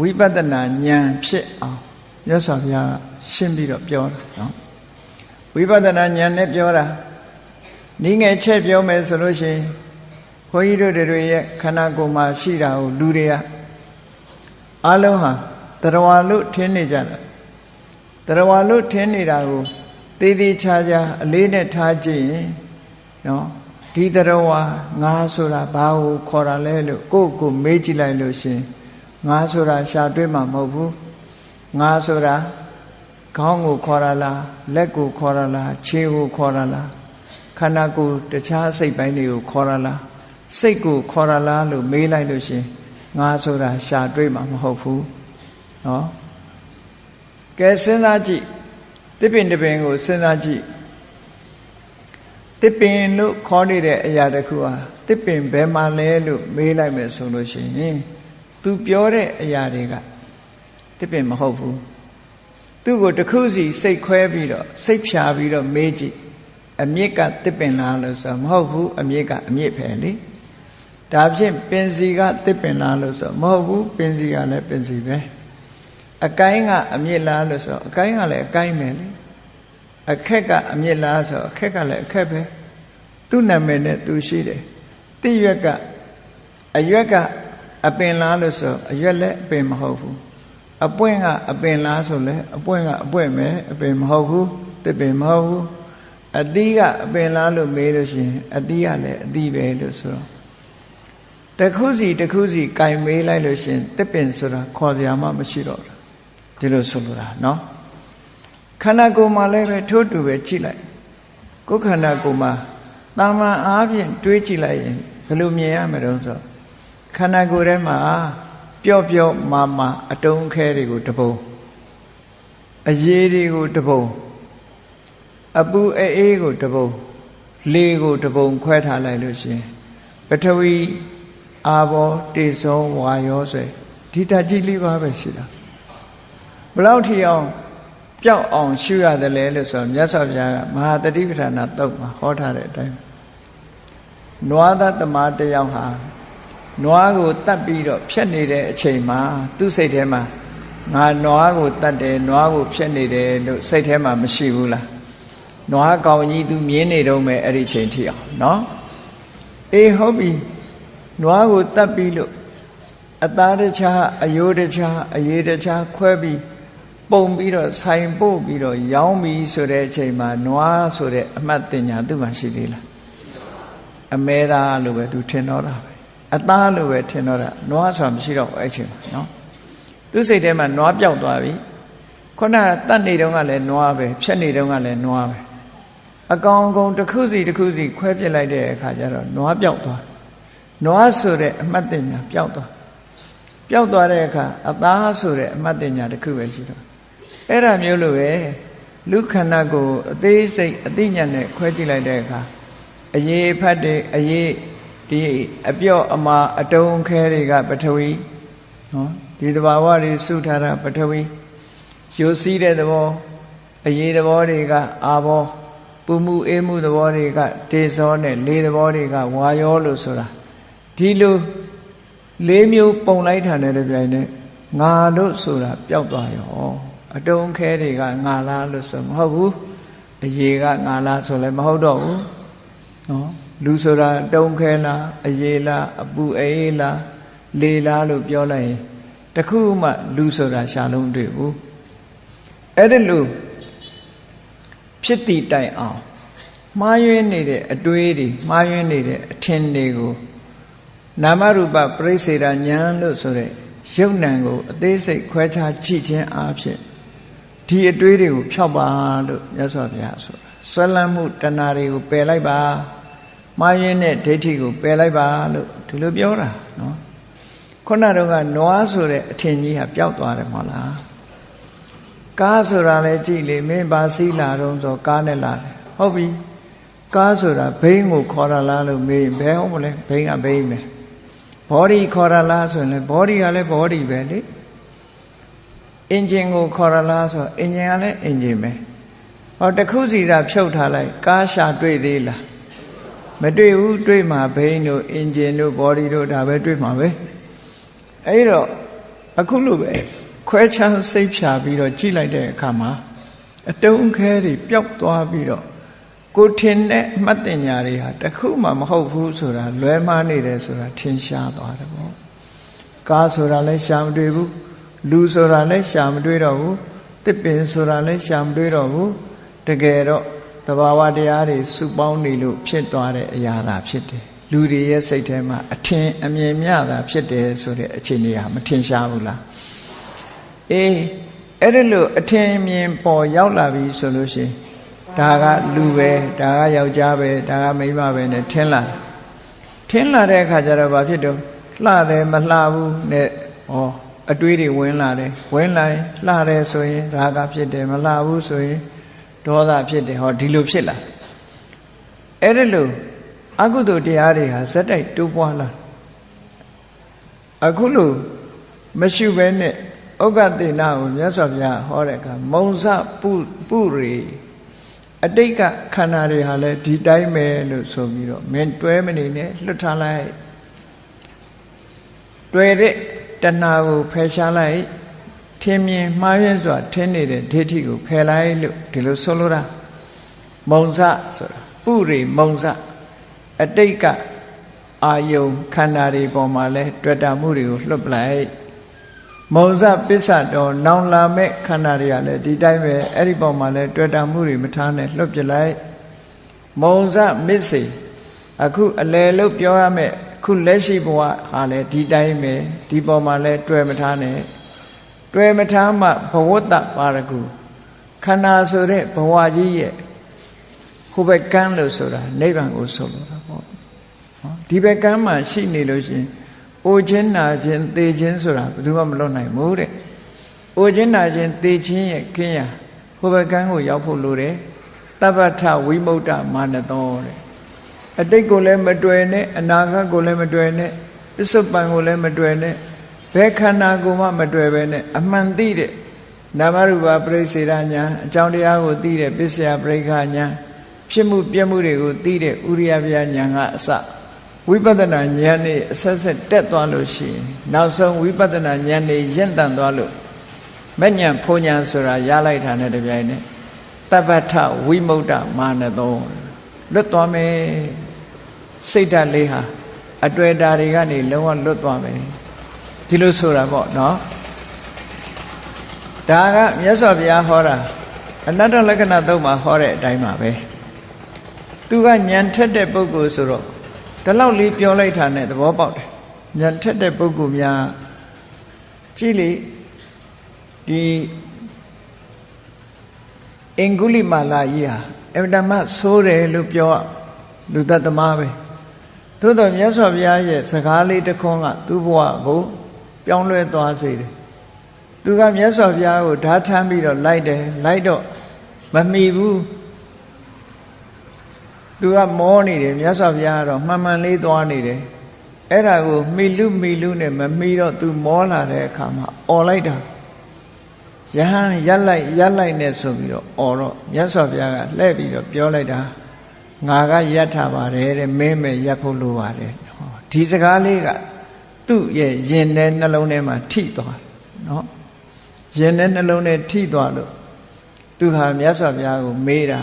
Speaker 1: ဝိပဿနာဉာဏ်ဖြစ်အောင်မြတ်စွာဘုရားရှင်းပြီးတော့ပြောတာနော် ဝိပဿနာဉာဏ်နဲ့ပြောတာနည်းငယ်ချက်ပြောမယ်ဆိုလို့ရှိရင်ဘုန်းကြီးတို့တွေရဲ့ခန္ဓာကိုယ်မှာရှိတာကိုလူတွေကအားလုံးဟာတရားလို့ထင်နေကြတာတရားလို့ထင်နေတာကိုသေးသေးချာချာအလေးနဲ့ထားကြည့်ရင်နော်ဒီတရားဝါငါဆိုတာဘာကိုခေါ်တာလဲလို့ကိုယ့်ကိုမေးကြည့်လိုက်လို့ရှင်ငါဆိုတာရှာတွေ့မှာမဟုတ်ဘူးငါဆိုတာ ခေါင်းကိုခေါ်ရလားလက်ကိုခေါ်ရလားခြေကိုခေါ်ရလားခန္ဓာကိုယ်တခြားစိတ်ပိုင်းတွေကိုခေါ်ရလားစိတ်ကိုခေါ်ရလားလို့မေးလိုက်လို့ရှင်ငါဆိုတာရှာတွေ့မှာမဟုတ်ဘူးနော်ကဲစဉ်းစားကြည့်တစ်ပင်တစ်ပင်ကိုစဉ်းစားကြည့်တစ်ပင်လို့ခေါ်နေတဲ့အရာတစ်ခုဟာတစ်ပင်ဘယ်မှာလဲလို့မေးလိုက်မယ်ဆိုလို့ရှိရင် तू ပြောတဲ့အရာတွေကတစ်ပင်မဟုတ်ဘူး သူ့ကိုတစ်ခုစီစိတ်ခွဲပြီးတော့စိတ်ဖြာပြီးတော့မေးကြည့်အမြစ်ကတစ်ပင်လားလို့ဆိုမဟုတ်ဘူးအမြစ်ကအမြစ်ပဲလေဒါဖြင့်ပင်စီကတစ်ပင်လားလို့ဆိုမဟုတ်ဘူးပင်စီကလည်းပင်စီပဲအကိုင်းကအမြစ်လားလို့ဆိုအကိုင်းကလည်းအကိုင်းပဲလေအခက်ကအမြစ်လားဆိုအခက်ကလည်းအခက်ပဲသူ့နာမည်နဲ့သူရှိတယ်တိရွက်ကအရွက်ကအပင်လားလို့ဆိုအရွက်လည်းအပင်မဟုတ်ဘူး အပွင့်ကအပင်လားဆိုလဲအပွင့်ကအပွင့်ပဲအပင်မဟုတ်ဘူးတစ်ပင်မဟုတ်ဘူးအသီးကအပင်လားလို့မေးလို့ရှိရင်အသီးကလည်းအသီးပဲလို့ဆိုတော့တခုစီတခုစီကင်မေးလိုက်လို့ရှိရင်တစ်ပင်ဆိုတာခေါ်စရာမှမရှိတော့ဘူးဒီလိုဆိုလိုတာเนาะခန္ဓာကိုယ်မှာလည်းပဲထိုးတူပဲကြည့်လိုက်ကိုယ်ခန္ဓာကိုယ်မှာတာမန်အားဖြင့်တွေးကြည့်လိုက်ရင်ဘယ်လိုမြင်ရမလဲဆိုခန္ဓာကိုယ်ထဲမှာ ပျော့ပျော့မာမာအတုံးခဲတွေကိုတပုံအရေးတွေကိုတပုံအပူအေးကိုတပုံလေကိုတပုံခွဲထားလိုက်လို့ရှင်ပထဝီအာဘောတေဇောဝါယောဆွဲဒီတကြီးလေးပါပဲရှိတာဘလောက်ထီအောင်ပျောက်အောင်ရှုရတယ်လဲလို့ဆိုမြတ်စွာဘုရားကမဟာတတိပဋ္ဌာနာတုတ်မှာဟောထားတဲ့အတိုင်းနွားသားတမတယောက်ဟာ နွားကိုတတ်ပြီးတော့ဖြတ်နေတဲ့အချိန်မှာသူ့စိတ်ထဲမှာငါနွားကိုတတ်တယ်နွားကိုဖြတ်နေတယ်လို့စိတ်ထဲမှာမရှိဘူးလားနွားကောင်ကြီးသူမြင်နေတော့မယ်အဲ့ဒီချိန်ထိအောင်နော်အေးဟုတ်ပြီနွားကိုတတ်ပြီးလို့အသားတခြားအယိုးတခြားအရေးတခြားခွဲပြီးပုံပြီးတော့ဆိုင်ပို့ပြီးတော့ရောင်းပြီးဆိုတဲ့အချိန်မှာနွားဆိုတဲ့အမှတ်တင်ညာသူ့မှာရှိသေးလားအမဲသားလို့ပဲသူထင်တော့တာပဲ အသားလို့ပဲထင်တော့တာနွားဆိုတာမရှိတော့ဘူးအဲ့ချိန်မှာနော်သူစိတ်ထဲမှာနွားပြောက်သွားပြီခုနကတတ်နေတုန်းကလည်းနွားပဲဖြတ်နေတုန်းကလည်းနွားပဲအကောင်အကောင်တစ်ခုစီတစ်ခုစီခွဲပြစ်လိုက်တဲ့အခါကျတော့နွားပြောက်သွားနွားဆိုတဲ့အမှတ်တင်ညာပြောက်သွားပျောက်သွားတဲ့အခါအသားဆိုတဲ့အမှတ်တင်ညာတစ်ခုပဲရှိတော့အဲ့ဒါမျိုးလိုပဲလူခန္ဓာကိုအသေးစိတ်အသိဉာဏ်နဲ့ခွဲကြည့်လိုက်တဲ့အခါအရေးဖတ်တဲ့အရေး ဒီအပြော့အမာအတုံးခဲတွေကပထဝီနော်ဒီသဘာဝတွေစုထားတာပထဝီယူစည်းတဲ့သဘောအရေးသဘောတွေကအာဘောပူမှုအေးမှုသဘောတွေကဒေဇောနဲ့လေသဘောတွေကဝါယောလို့ဆိုတာဒီလိုလေးမျိုးပုံလိုက်တာနဲ့တပြိုင်နက်ငါလို့ဆိုတာပျောက်သွားရောအတုံးခဲတွေကငါလားလို့ဆိုမဟုတ်ဘူးအရေးကငါလားဆိုလည်းမဟုတ်တော့ဘူးနော် လူဆိုတာတုံးခဲလားအရေးလားအပူအေးလားလေလားလို့ပြောလိုက်ရင်တခုမှလူဆိုတာရှာလုံးတွေ့ဘူးအဲ့ဒါလို့ဖြစ်တည်တိုင်အောင်မှားယွင်းနေတဲ့အတွေးတွေမှားယွင်းနေတဲ့အထင်တွေကိုနာမရူပပြိစေတာဉာဏ်လို့ဆိုတဲ့ရုပ်နံကိုအသေးစိတ်ခွဲခြားကြည့်ခြင်းအဖြစ်ဒီအတွေးတွေကိုဖျောက်ပါလို့မြတ်စွာဘုရားဆိုတာဆွဲလန်းမှုတဏှာတွေကိုပယ်လိုက်ပါ မှားယွင်းတဲ့ဒိဋ္ဌိကိုပယ်လိုက်ပါလို့ဒီလိုပြောတာနော်ခုနတော့ကနွားဆိုတဲ့အထင်ကြီးဟာပျောက်သွားတယ်မဟုတ်လားကားဆိုတာလည်းကြည့်လေမင်းပါစီးလာတော့ဆိုကားနဲ့လာတယ်ဟုတ်ပြီကားဆိုတာဘိန်းကိုခေါ်ရလားလို့မေးရင်ဘယ်ဟုတ်မလဲဘိန်းကဘိန်းပဲဘောဒီခေါ်ရလားဆိုရင်လည်းဘောဒီကလည်းဘောဒီပဲလေအင်ဂျင်ကိုခေါ်ရလားဆိုအင်ဂျင်ကလည်းအင်ဂျင်ပဲဟောတခုစီသာဖြုတ်ထားလိုက်ကားရှာတွေ့သေးလား မတွေ့ဘူးတွေ့မှာဘိန်းတို့အင်ဂျင်တို့ဘောဒီတို့ဒါပဲတွေ့မှာပဲအဲ့တော့အခုလိုပဲခွဲခြားစိတ်ဖြာပြီးတော့ကြည့်လိုက်တဲ့အခါမှာအတုံးခဲတွေပျောက်သွားပြီးတော့ကိုထင်တဲ့အမှတ်တင်ညာတွေဟာတခုမှမဟုတ်ဘူးဆိုတာလွဲမှားနေတယ်ဆိုတာထင်ရှားသွားတယ်ပေါ့ကားဆိုတာလည်းရှာမတွေ့ဘူးလူဆိုတာလည်းရှာမတွေ့တော့ဘူးတစ်ပင်ဆိုတာလည်းရှာမတွေ့တော့ဘူးတကယ်တော့ တဘာဝတရားတွေစုပေါင်းနေလို့ဖြစ်သွားတဲ့အရာသာဖြစ်တယ်လူတွေရဲ့စိတ်ထဲမှာအထင်အမြင်မြတာဖြစ်တယ်ဆိုတဲ့အခြေအနေဟာမထင်ရှားဘူးလားအေးအဲ့ဒါလို့အထင်အမြင်ပေါ်ရောက်လာပြီဆိုလို့ရှိရင်ဒါကလူပဲဒါကယောက်ျားပဲဒါကမိန်းမပဲနဲ့ထင်းလာထင်းလာတဲ့အခါကျတော့ဘာဖြစ်တော့လှတယ်မလှဘူးနဲ့ဩအတွေးတွေဝင်လာတယ်ဝင်လာရင်လှတယ်ဆိုရင်ရာဂဖြစ်တယ်မလှဘူးဆိုရင် ဒေါသဖြစ်တယ်ဟောဒီလိုဖြစ်လာအဲ့ဒါလို့အကုသိုလ်တရားတွေဟာဇက်တိုက်တိုးပွားလာအခုလို့မရှိဘဲနဲ့ဥက္ကတိနာကိုမြတ်စွာဘုရားဟောတဲ့အခါမုံစပုပုရိအတိတ်ကခန္ဓာတွေဟာလည်းဒီတိုင်းပဲလို့ဆိုပြီးတော့မင်းတွဲမနေနဲ့လွတ်ထားလိုက်တွဲတဲ့တဏှာကိုဖယ်ရှားလိုက် ထင်မြင်မှားယွင်းစွာထင်နေတဲ့ဒိဋ္ဌိကိုဖယ်လိုက်လို့ဒီလိုဆိုလိုတာမုံစဆိုတာပုရိမုံစအတိတ်ကအာယုံခန္ဓာတွေပေါ်မှာလဲတွေ့တာမှုတွေကိုလွတ်ပလိုက်မုံစပစ္စတော်နောင်လာမဲ့ခန္ဓာတွေကလည်းဒီတိုင်းပဲအဲ့ဒီပေါ်မှာလည်းတွေ့တာမှုတွေမထားနဲ့လွတ်ပြလိုက်မုံစမစ္စေအခုအလယ်လို့ပြောရမယ်ခုလက်ရှိဘဝဟာလည်းဒီတိုင်းပဲဒီပေါ်မှာလည်းတွေ့မထားနဲ့ တွေ့မထားမှဘဝတ္တပါရကုခန္ဓာဆိုတဲ့ဘဝကြီးရဲ့ဟိုဘက်ကမ်းလို့ဆိုတာနိဗ္ဗာန်ကိုဆိုလိုတာပေါ့နော်ဒီဘက်ကမ်းမှာရှိနေလို့ရှိရင်အိုခြင်းနာခြင်းသေခြင်းဆိုတာဘယ်သူမှမလွတ်နိုင်ဘူးတဲ့။အိုခြင်းနာခြင်းသေခြင်းရဲ့ခင်းရဟိုဘကန်းကိုရောက်ဖို့လိုတယ်။တပ္ပထဝိမု ക്ത မာနသောတဲ့အတိတ်ကိုလည်းမတွေ့နဲ့အနာဂတ်ကိုလည်းမတွေ့နဲ့ပစ္စုပန်ကိုလည်းမတွေ့နဲ့ ဘယ်ခန္ဓာကိုမှမတွေ့ပဲနဲ့အမှန်သိတဲ့နာမရူပပရိစေရညာအကြောင်းတရားကိုသိတဲ့ပစ္စယပရိက္ခညာဖြစ်မှုပြမှုတွေကိုသိတဲ့ဥရိယပြညာကအစဝိပဿနာဉာဏ်နဲ့အဆက်ဆက်တက်သွားလို့ရှိရင်နောက်ဆုံးဝိပဿနာဉာဏ်နဲ့ရင့်တန်သွားလို့မဉဏ်ဖုံဉဏ်ဆိုတာရလိုက်တာနဲ့တပြိုင်နက်တပ္ပထဝိမု ക്ത မာနသောလွတ်သွားမယ်စိတ်ဓာတ်လေးဟာအတွေ့အတာတွေကနေလုံးဝလွတ်သွားမယ် ဒီလိုဆိုတာပေါ့နော်ဒါကမြတ်စွာဘုရားဟောတာအနတ္တလက္ခဏာသုံးမှာဟောတဲ့အတိုင်းပါပဲသူကညံထက်တဲ့ပုဂ္ဂိုလ်ဆိုတော့ဒီလောက်လေးပြောလိုက်တာနဲ့သဘောပေါက်တယ်ညံထက်တဲ့ပုဂ္ဂိုလ်များကြည့်လေဒီအင်္ဂုလိမာလာကြီးဟာအဗ္ဗဓမ္မဆိုးတယ်လို့ပြောလူသက်သမားပဲသို့တော်မြတ်စွာဘုရားရဲ့စကားလေးတစ်ခွန်းကသူ့ဘဝကို ပြောင်းလဲသွားစေတယ်သူကမြတ်စွာဘုရားကိုဓာထမ်းပြီးတော့လိုက်တယ်လိုက်တော့မမီဘူးသူကမောနေတယ်မြတ်စွာဘုရားကတော့မှန်မှန်လေးသွားနေတယ်အဲ့ဒါကိုမိလူမိလူနဲ့မမီတော့သူမောလာတဲ့အခါမှာអော်လိုက်တာယဟန်ရက်လိုက်ရက်လိုက်နဲ့ဆိုပြီးတော့អော်တော့မြတ်စွာဘုရားကလှည့်ပြီးတော့ပြောလိုက်တာငါကရက်ထားပါတယ်တဲ့မင်းမဲ့ရက်ဖို့လိုပါတယ်ဒီစကားလေးက သူ့ရဲ့ရင်ထဲနှလုံးထဲမှာထိသွားနော်ရင်ထဲနှလုံးထဲထိသွားလို့သူဟာမြတ်စွာဘုရားကိုမေးတာ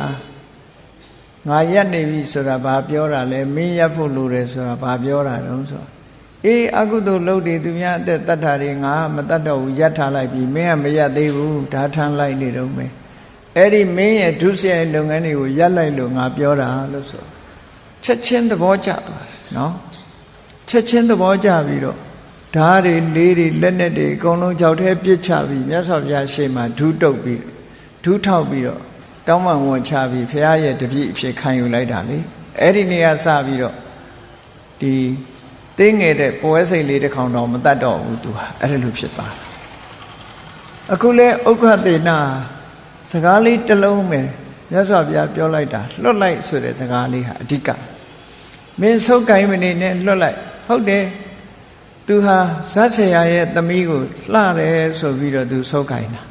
Speaker 1: ငါရက်နေပြီဆိုတာဘာပြောတာလဲမင်းရက်ဖို့လိုတယ်ဆိုတာဘာပြောတာတုံးဆိုအေးအကုသိုလ်လုပ်တယ်သူများအသက်တတ်တာတွေငါမတတ်တော့ဘူးရက်ထားလိုက်ပြီမင်းကမရက်သေးဘူးဒါထမ်းလိုက်နေတော့မယ်အဲ့ဒီမင်းရဲ့ဒုစရိုက်လုပ်ငန်းတွေကိုရက်လိုက်လို့ငါပြောတာလို့ဆိုချက်ချင်းသဘောကျသွားတယ်နော် ချက်ချင်းသဘောကျပြီးတော့ဓာတ်တွေလေးတွေလက်နဲ့တွေအကုန်လုံးကြောက်ထဲပြစ်ချပြီးမြတ်စွာဘုရားရှေ့မှာဒူးတုပ်ပြီးဒူးထောက်ပြီးတော့တောင်းပန်ဝန်ချပြီးဘုရားရဲ့တပည့်အဖြစ်ခံယူလိုက်တာလေအဲ့ဒီနေရာစပြီးတော့ဒီတင်းငယ်တဲ့ပွဲစိတ်လေးတစ်ခေါင်တော့မတတ်တော့ဘူးသူဟာအဲ့ဒါလိုဖြစ်သွားတာအခုလဲဥက္ခသေနာစကားလေးတစ်လုံးပဲမြတ်စွာဘုရားပြောလိုက်တာလွတ်လိုက်ဆိုတဲ့စကားလေးဟာအဓိကမင်းဆုတ်ကိုင်းမနေနဲ့လွတ်လိုက် ဟုတ်တယ်သူဟာဇတ်ဆရာရဲ့သမီးကိုလှတယ်ဆိုပြီးတော့သူဆုတ်ကိုင်းတာ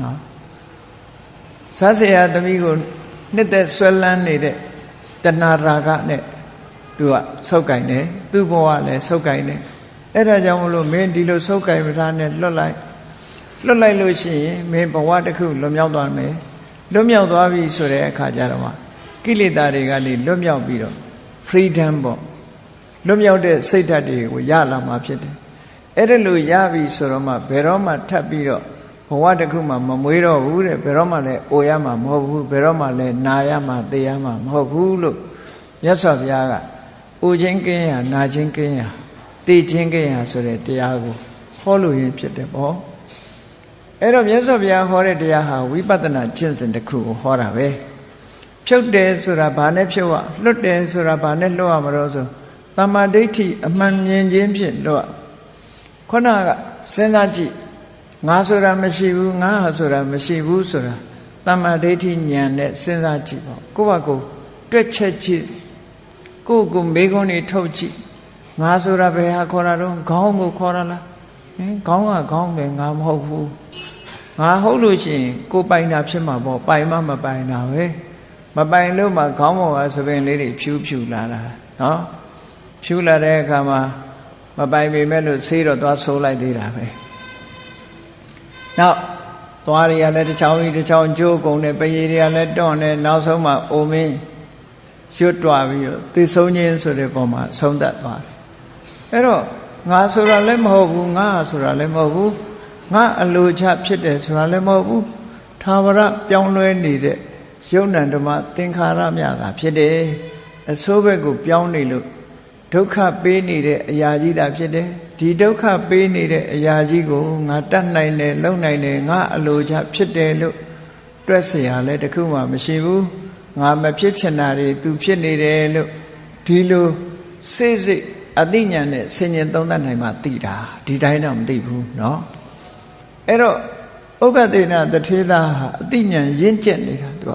Speaker 1: နော်ဇတ်ဆရာသမီးကိုနှစ်သက်ဆွဲလန်းနေတဲ့တဏှာရာဂနဲ့သူကဆုတ်ကိုင်းတယ်သူ့ဘဝလည်းဆုတ်ကိုင်းတယ်အဲ့ဒါကြောင့်မလို့မင်းဒီလိုဆုတ်ကိုင်းမထားနဲ့လွတ်လိုက်လွတ်လိုက်လို့ရှိရင်မင်းဘဝတစ်ခုလွတ်မြောက်သွားမယ်လွတ်မြောက်သွားပြီဆိုတဲ့အခါကျတော့ကိလေသာတွေကနေလွတ်မြောက်ပြီးတော့ freedom ပေါ့ လွတ်မြောက်တဲ့စိတ်ဓာတ်တွေကိုရလာမှာဖြစ်တယ်အဲ့ဒါလို့ရပြီဆိုတော့မှဘယ်တော့မှထပ်ပြီးတော့ဘဝတစ်ခုမှမမွေးတော့ဘူးတဲ့ဘယ်တော့မှလည်းအိုရမှာမဟုတ်ဘူးဘယ်တော့မှလည်းနာရမှာသေရမှာမဟုတ်ဘူးလို့မြတ်စွာဘုရားကအိုခြင်းကင်းရနာခြင်းကင်းရသေခြင်းကင်းရဆိုတဲ့တရားကိုဟောလို့ရင်းဖြစ်တယ်ပေါ့အဲ့တော့မြတ်စွာဘုရားဟောတဲ့တရားဟာဝိပဿနာကျင့်စဉ်တစ်ခုကိုဟောတာပဲဖြုတ်တယ်ဆိုတာဘာနဲ့ဖြုတ်ရလွတ်တယ်ဆိုတာဘာနဲ့လွတ်ရမလို့ဆို တမ္မာဒိဋ္ဌိအမှန်မြင်ခြင်းဖြင့်လွတ်ခုနကစဉ်းစားကြည့်ငါဆိုတာမရှိဘူးငါဟာဆိုတာမရှိဘူးဆိုတာတမ္မာဒိဋ္ဌိဉာဏ်နဲ့စဉ်းစားကြည့်ပေါ့ကိုယ့်ဘာကိုတွက်ချက်ကြည့်ကိုယ့်ကိုမေးခွန်းတွေထုတ်ကြည့်ငါဆိုတာဘယ်ဟာခေါ်တာတော့ခေါင်းကိုခေါ်တာလားဟင်ခေါင်းကခေါင်းပဲငါမဟုတ်ဘူးငါဟုတ်လို့ရှိရင်ကိုပိုင်တာဖြစ်မှာပေါ့ပိုင်မှမပိုင်တာပဲမပိုင်လို့မှခေါင်းပေါ်ကသပင်လေးတွေဖြူးဖြူလာတာနော် ဖြူလာတဲ့အခါမှာမပိုင်ပေမဲ့လို့ဆေးတော့သွားဆိုးလိုက်သေးတာပဲနောက်သွားတွေကလည်းတစ်ချောင်းကြီးတစ်ချောင်းကျိုးကုန်တယ်ပရေတွေကလည်းတွန့်တယ်နောက်ဆုံးမှအိုမင်းရွတ်တွားပြီးတော့သိဆုံးခြင်းဆိုတဲ့ပုံမှာဆုံးသက်သွားတယ်အဲ့တော့ငါဆိုတာလည်းမဟုတ်ဘူးငါဆိုတာလည်းမဟုတ်ဘူးငါအလိုချဖြစ်တယ်ဆိုတာလည်းမဟုတ်ဘူးသာဝရပြောင်းလဲနေတဲ့ယုံ nant ဓမ္မသင်္ခါရမြတာဖြစ်တယ်အစိုးဘက်ကိုပြောင်းနေလို့ ဒုက္ခပေးနေတဲ့အရာကြီးတာဖြစ်တယ်ဒီဒုက္ခပေးနေတဲ့အရာကြီးကိုငါတတ်နိုင်တယ်လုံနိုင်တယ်ငါအလိုချဖြစ်တယ်လို့တွက်เสียရလဲတခုမှမရှိဘူးငါမဖြစ်ချင်တာတွေ तू ဖြစ်နေတယ်လို့ဒီလိုစိတ်စိတ်အသိဉာဏ်နဲ့ဆင်ញင်သုံးသပ်နိုင်မှသိတာဒီတိုင်းတော့မသိဘူးเนาะအဲ့တော့ဥက္ကသေနတထေသာဟာအသိဉာဏ်ရင့်ကျက်နေတာ तू က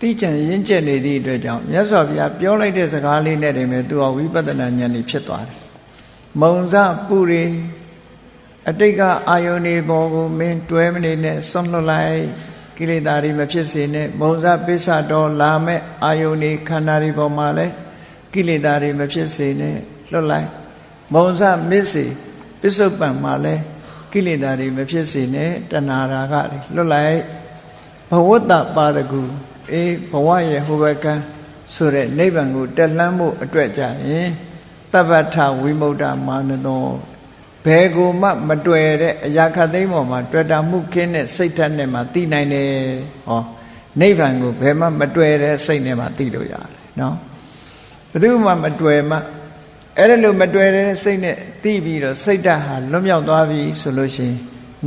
Speaker 1: သိဉာဏ်ရင့်ကျက်နေသည့်အတွက်ကြောင့်မြတ်စွာဘုရားပြောလိုက်တဲ့စကားလေးနဲ့တည်းပဲ तू ကဝိပဿနာဉာဏ်นี่ဖြစ်သွားတယ်မုံစပူရီအတိတ်ကအာယုန်ဒီဘောကိုမင်းတွဲမနေနဲ့ဆွန့်လွတ်လိုက်ကိလေသာတွေမဖြစ်စေနဲ့မုံစပစ္စတော်လာမဲ့အာယုန်ဒီခန္ဓာတွေပေါ်မှာလဲကိလေသာတွေမဖြစ်စေနဲ့လွတ်လိုက်မုံစမစ္စေပစ္စုပန်မှာလဲကိလေသာတွေမဖြစ်စေနဲ့တဏှာရာဂတွေလွတ်လိုက်ဘဝတ္တပါရဂု အေးဘဝရဲ့ဟိုဘကံဆိုတဲ့နိဗ္ဗာန်ကိုတက်လှမ်းဖို့အတွက်ကြရင်တပ္ပထဝိမု ക്ത မာနသောဘယ်ကိုမှမတွေ့တဲ့အရာခတ်သိမ်းပေါ်မှာတွေ့တာမှုခင်းတဲ့စိတ်ဓာတ်နဲ့မှသိနိုင်တယ်ဟောနိဗ္ဗာန်ကိုဘယ်မှမတွေ့တဲ့စိတ်နဲ့မှသိလို့ရတယ်နော်ဘယ်သူမှမတွေ့မှအဲ့ဒါလို့မတွေ့တဲ့စိတ်နဲ့သိပြီးတော့စိတ်ဓာတ်ဟာလွတ်မြောက်သွားပြီဆိုလို့ရှိရင်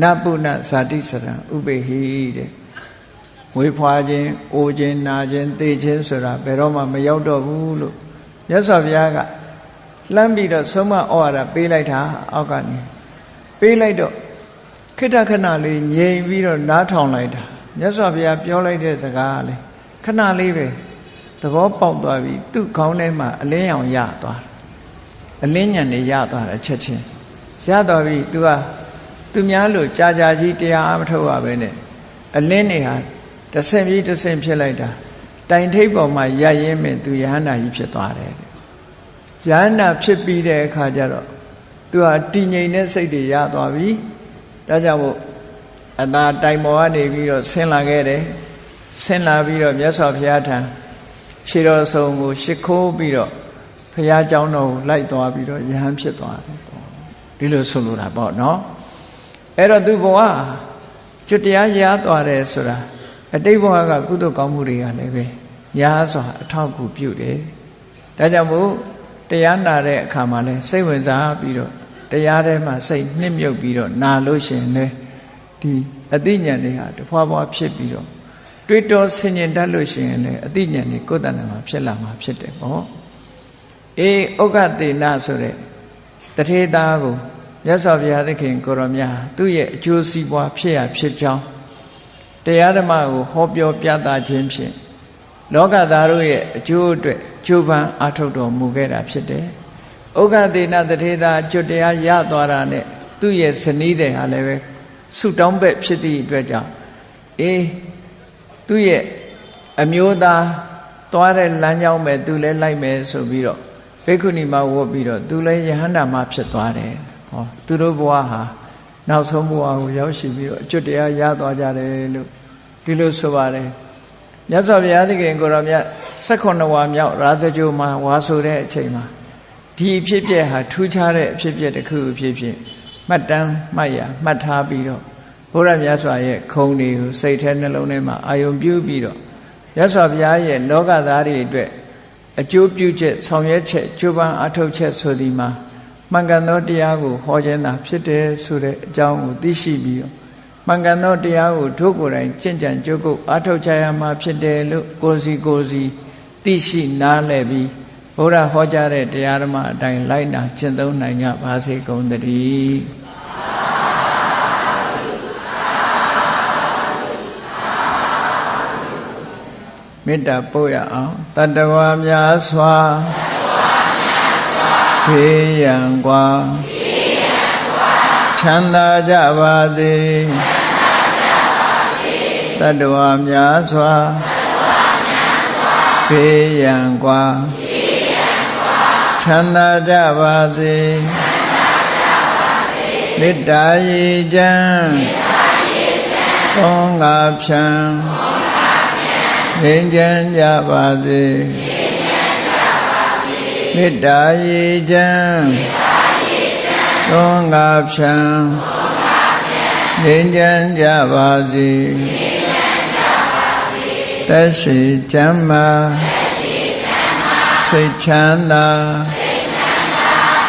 Speaker 1: နပုဏ္ဏဇာတိစရံဥပေဟိတဲ့ ဝေဖွာခြင်းအိုခြင်းနာခြင်းသိခြင်းဆိုတာဘယ်တော့မှမရောက်တော့ဘူးလို့မြတ်စွာဘုရားကလှမ်းပြီးတော့ဆုံးမဩဝါဒပေးလိုက်တာအောက်ကနေပေးလိုက်တော့ခိတ္တခဏလေးငြိမ်ပြီးတော့နားထောင်လိုက်တာမြတ်စွာဘုရားပြောလိုက်တဲ့စကားလေခဏလေးပဲသဘောပေါက်သွားပြီသူ့ခေါင်းထဲမှာအလင်းရောင်ရသွားတယ်အလင်းညံနေရသွားတယ်ချက်ချင်းရသွားပြီ तू ကသူများလို့ကြာကြာကြီးတရားအမထုတ်ရပဲနဲ့အလင်းနေဟာ တဆင်ပြီးတဆင်ဖြစ်လိုက်တာတိုင်ထိပ်ပေါ်မှာရရင်းမဲ့သူယဟန္တာကြီးဖြစ်သွားတယ်တဲ့ယဟန္တာဖြစ်ပြီးတဲ့အခါကျတော့သူဟာတည်ငြိမ်တဲ့စိတ်တွေရသွားပြီဒါကြောင့်မို့အသာတိုင်ပေါ်ကနေပြီးတော့ဆင်းလာခဲ့တယ်ဆင်းလာပြီးတော့မြတ်စွာဘုရားထံခြေတော်ဆုံးကိုရှ िख ိုးပြီးတော့ဘုရားကျောင်းတော်ကိုလိုက်သွားပြီးတော့ယဟန်ဖြစ်သွားတယ်ပေါ့ဒီလိုဆိုလိုတာပေါ့နော်အဲ့တော့သူဘဝကျွတ်တရားရသွားတယ်ဆိုတာ အတိတ်ဘဝကကုသိုလ်ကောင်းမှုတွေကလည်းပဲများစွာအထောက်အကူပြုတယ်ဒါကြောင့်မို့တရားနာတဲ့အခါမှာလဲစိတ်ဝင်စားပြီးတော့တရားထဲမှာစိတ်နှစ်မြုပ်ပြီးတော့နာလို့ရှင်လဲဒီအသိဉာဏ်တွေဟာတဖွာဖွာဖြစ်ပြီးတော့တွေးတောဆင်ញင်တတ်လို့ရှိရင်လည်းအသိဉာဏ်တွေကိုယ်တဏ္ဍာမှာဖြစ်လာမှာဖြစ်တယ်ပေါ့အေးဥက္ကတေနဆိုတဲ့တထေသားကိုမြတ်စွာဘုရားသခင်ကိုရောမြတ်သူ့ရဲ့အကျိုးစီးပွားဖြစ်ရဖြစ်ကြောင်း တရားဓမ္မကိုဟောပြောပြသခြင်းဖြင့်လောကသားတို့ရဲ့အကျိုးအတွက်ကြိုးပမ်းအားထုတ်တော်မူခဲ့တာဖြစ်တယ်။ဥက္ကသေနတထေသာကျွတ်တရားရသွားတာနဲ့သူ့ရဲ့ဇနီးတဲ့ဟာလည်းပဲဆုတောင်းဘက်ဖြစ်သည့်အတွက်ကြောင့်အေးသူ့ရဲ့အမျိုးသားသွားတဲ့လမ်းကြောင်းပဲသူလည်းလိုက်မယ်ဆိုပြီးတော့ဘေကုဏီမှာဝတ်ပြီးတော့သူလည်းယဟန္တာမဖြစ်သွားတယ်ဟောသူတို့ဘဝဟာ နောက်ဆုံးဘဝကိုရောက်ရှိပြီးတော့အကျွတ်တရားရသွားကြတယ်လို့ဒီလိုဆိုပါတယ်မြတ်စွာဘုရားသခင်ကိုရောမြတ်16ဝါမြောက်ရာဇဂိုမှာဝါဆိုတဲ့အချိန်မှာဒီအဖြစ်ပြက်ဟာထူးခြားတဲ့အဖြစ်ပြက်တစ်ခုအဖြစ်ဖြစ်မှတ်တမ်းမှတ်ရမှတ်ထားပြီးတော့ဘုရားမြတ်စွာရဲ့ခုံတွေကိုစိတ်ထဲနှလုံးထဲမှာအာယုံပြုပြီးတော့မြတ်စွာဘုရားရဲ့လောကသားတွေအတွက်အကျိုးပြုချက်ဆောင်ရွက်ချက်ကြိုးပမ်းအထောက်ချက်ဆိုဒီမှာ မှန်ကန်သောတရားကိုဟောခြင်းသာဖြစ်တယ်ဆိုတဲ့အကြောင်းကိုသိရှိပြီးတော့မှန်ကန်သောတရားကိုတို့ကိုယ်တိုင်ကျင့်ကြံကြိုးကုပ်အထောက်ချရမှာဖြစ်တယ်လို့ကိုစီကိုစီသိရှိနားလည်ပြီးဘုရားဟောကြားတဲ့တရားဓမ္မအတိုင်းလိုက်နာကျင့်သုံးနိုင်ကြပါစေကုန်သတည်းမေတ္တာပို့ရအောင်တတဝါများစွာ ခေယံကွာချမ်းသာကြပါစေတတ္တဝါများစွာခေယံကွာချမ်းသာကြပါစေမေတ္တာရေချမ်းသုံးငါဖြံငြိမ်းချမ်းကြပါစေ မေတ္တာရေချမ်းသုံးငါဖြံငြိမ်းချမ်းကြပါစေသက်ရှိချမ်းသာစိတ်ချမ်းသာ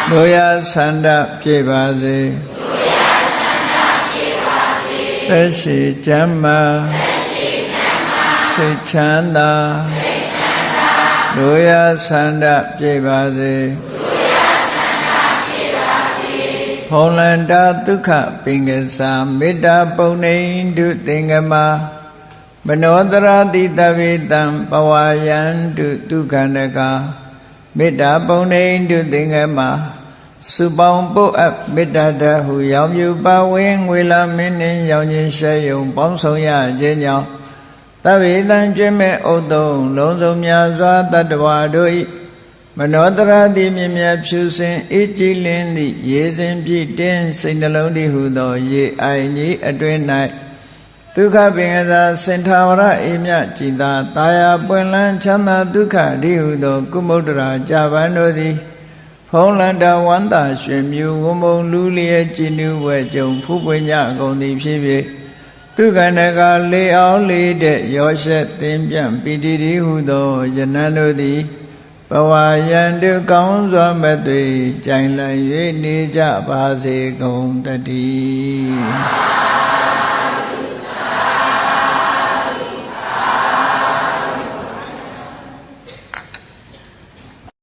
Speaker 1: တို့ရဆန္ဒပြေပါစေသက်ရှိချမ်းသာစိတ်ချမ်းသာ တို့ရဆန္ဒပြေပါစေဖုံလန္တာဒုက္ခပင်ကစားမေတ္တာပုံနေတုသင်္ကမမနောတရာတိတဝေတံပဝါယံတုဒုက္ခနကမေတ္တာပုံနေတုသင်္ကမစုပေါင်းပုတ်အပ်မေတ္တာတဟုရောင်မြူပါဝင်းငွေလာမင်းနှင်းရောင်ချင်းရှဲယုံပေါင်းဆောင်ရခြင်းကြောင့် တဝေတံကျွဲ့မဲ့ဥတုံလုံးစုံများစွာတတ္တဝါတို့၏မနောတရာတိမြမြဖြူစင်အေးကြည်လင်းသည့်ရေစင်ပြည့်တင်းစိတ်နှလုံးတည်ဟုသော ရေအိုင်ကြီးအတွင်၌ဒုက္ခပင်ကစားစင်ထာဝရအိမြကြည်သာတာယာပွင့်လန်းချမ်းသာဒုက္ခအဓိဟုသော ကုမုဒ္ဒရာကြပန်းတို့သည်ဖုံးလန္တဝန္တာရွှေမြူဝမုံလူလျက်ကြည်နူးဝဲကြုံဖူးပွင့်ကြကုန်သည်ဖြစ်ဖြစ် သူကဏကလေအောင်လေးတဲ့ရောရှက်သင်ပြန့်ပီတိတိဟုသောယနန်တို့သည်ဘဝယံတုကောင်းစွာမဲ့သွေကြိုင်လည်၍နေကြပါစေကုန်တည်း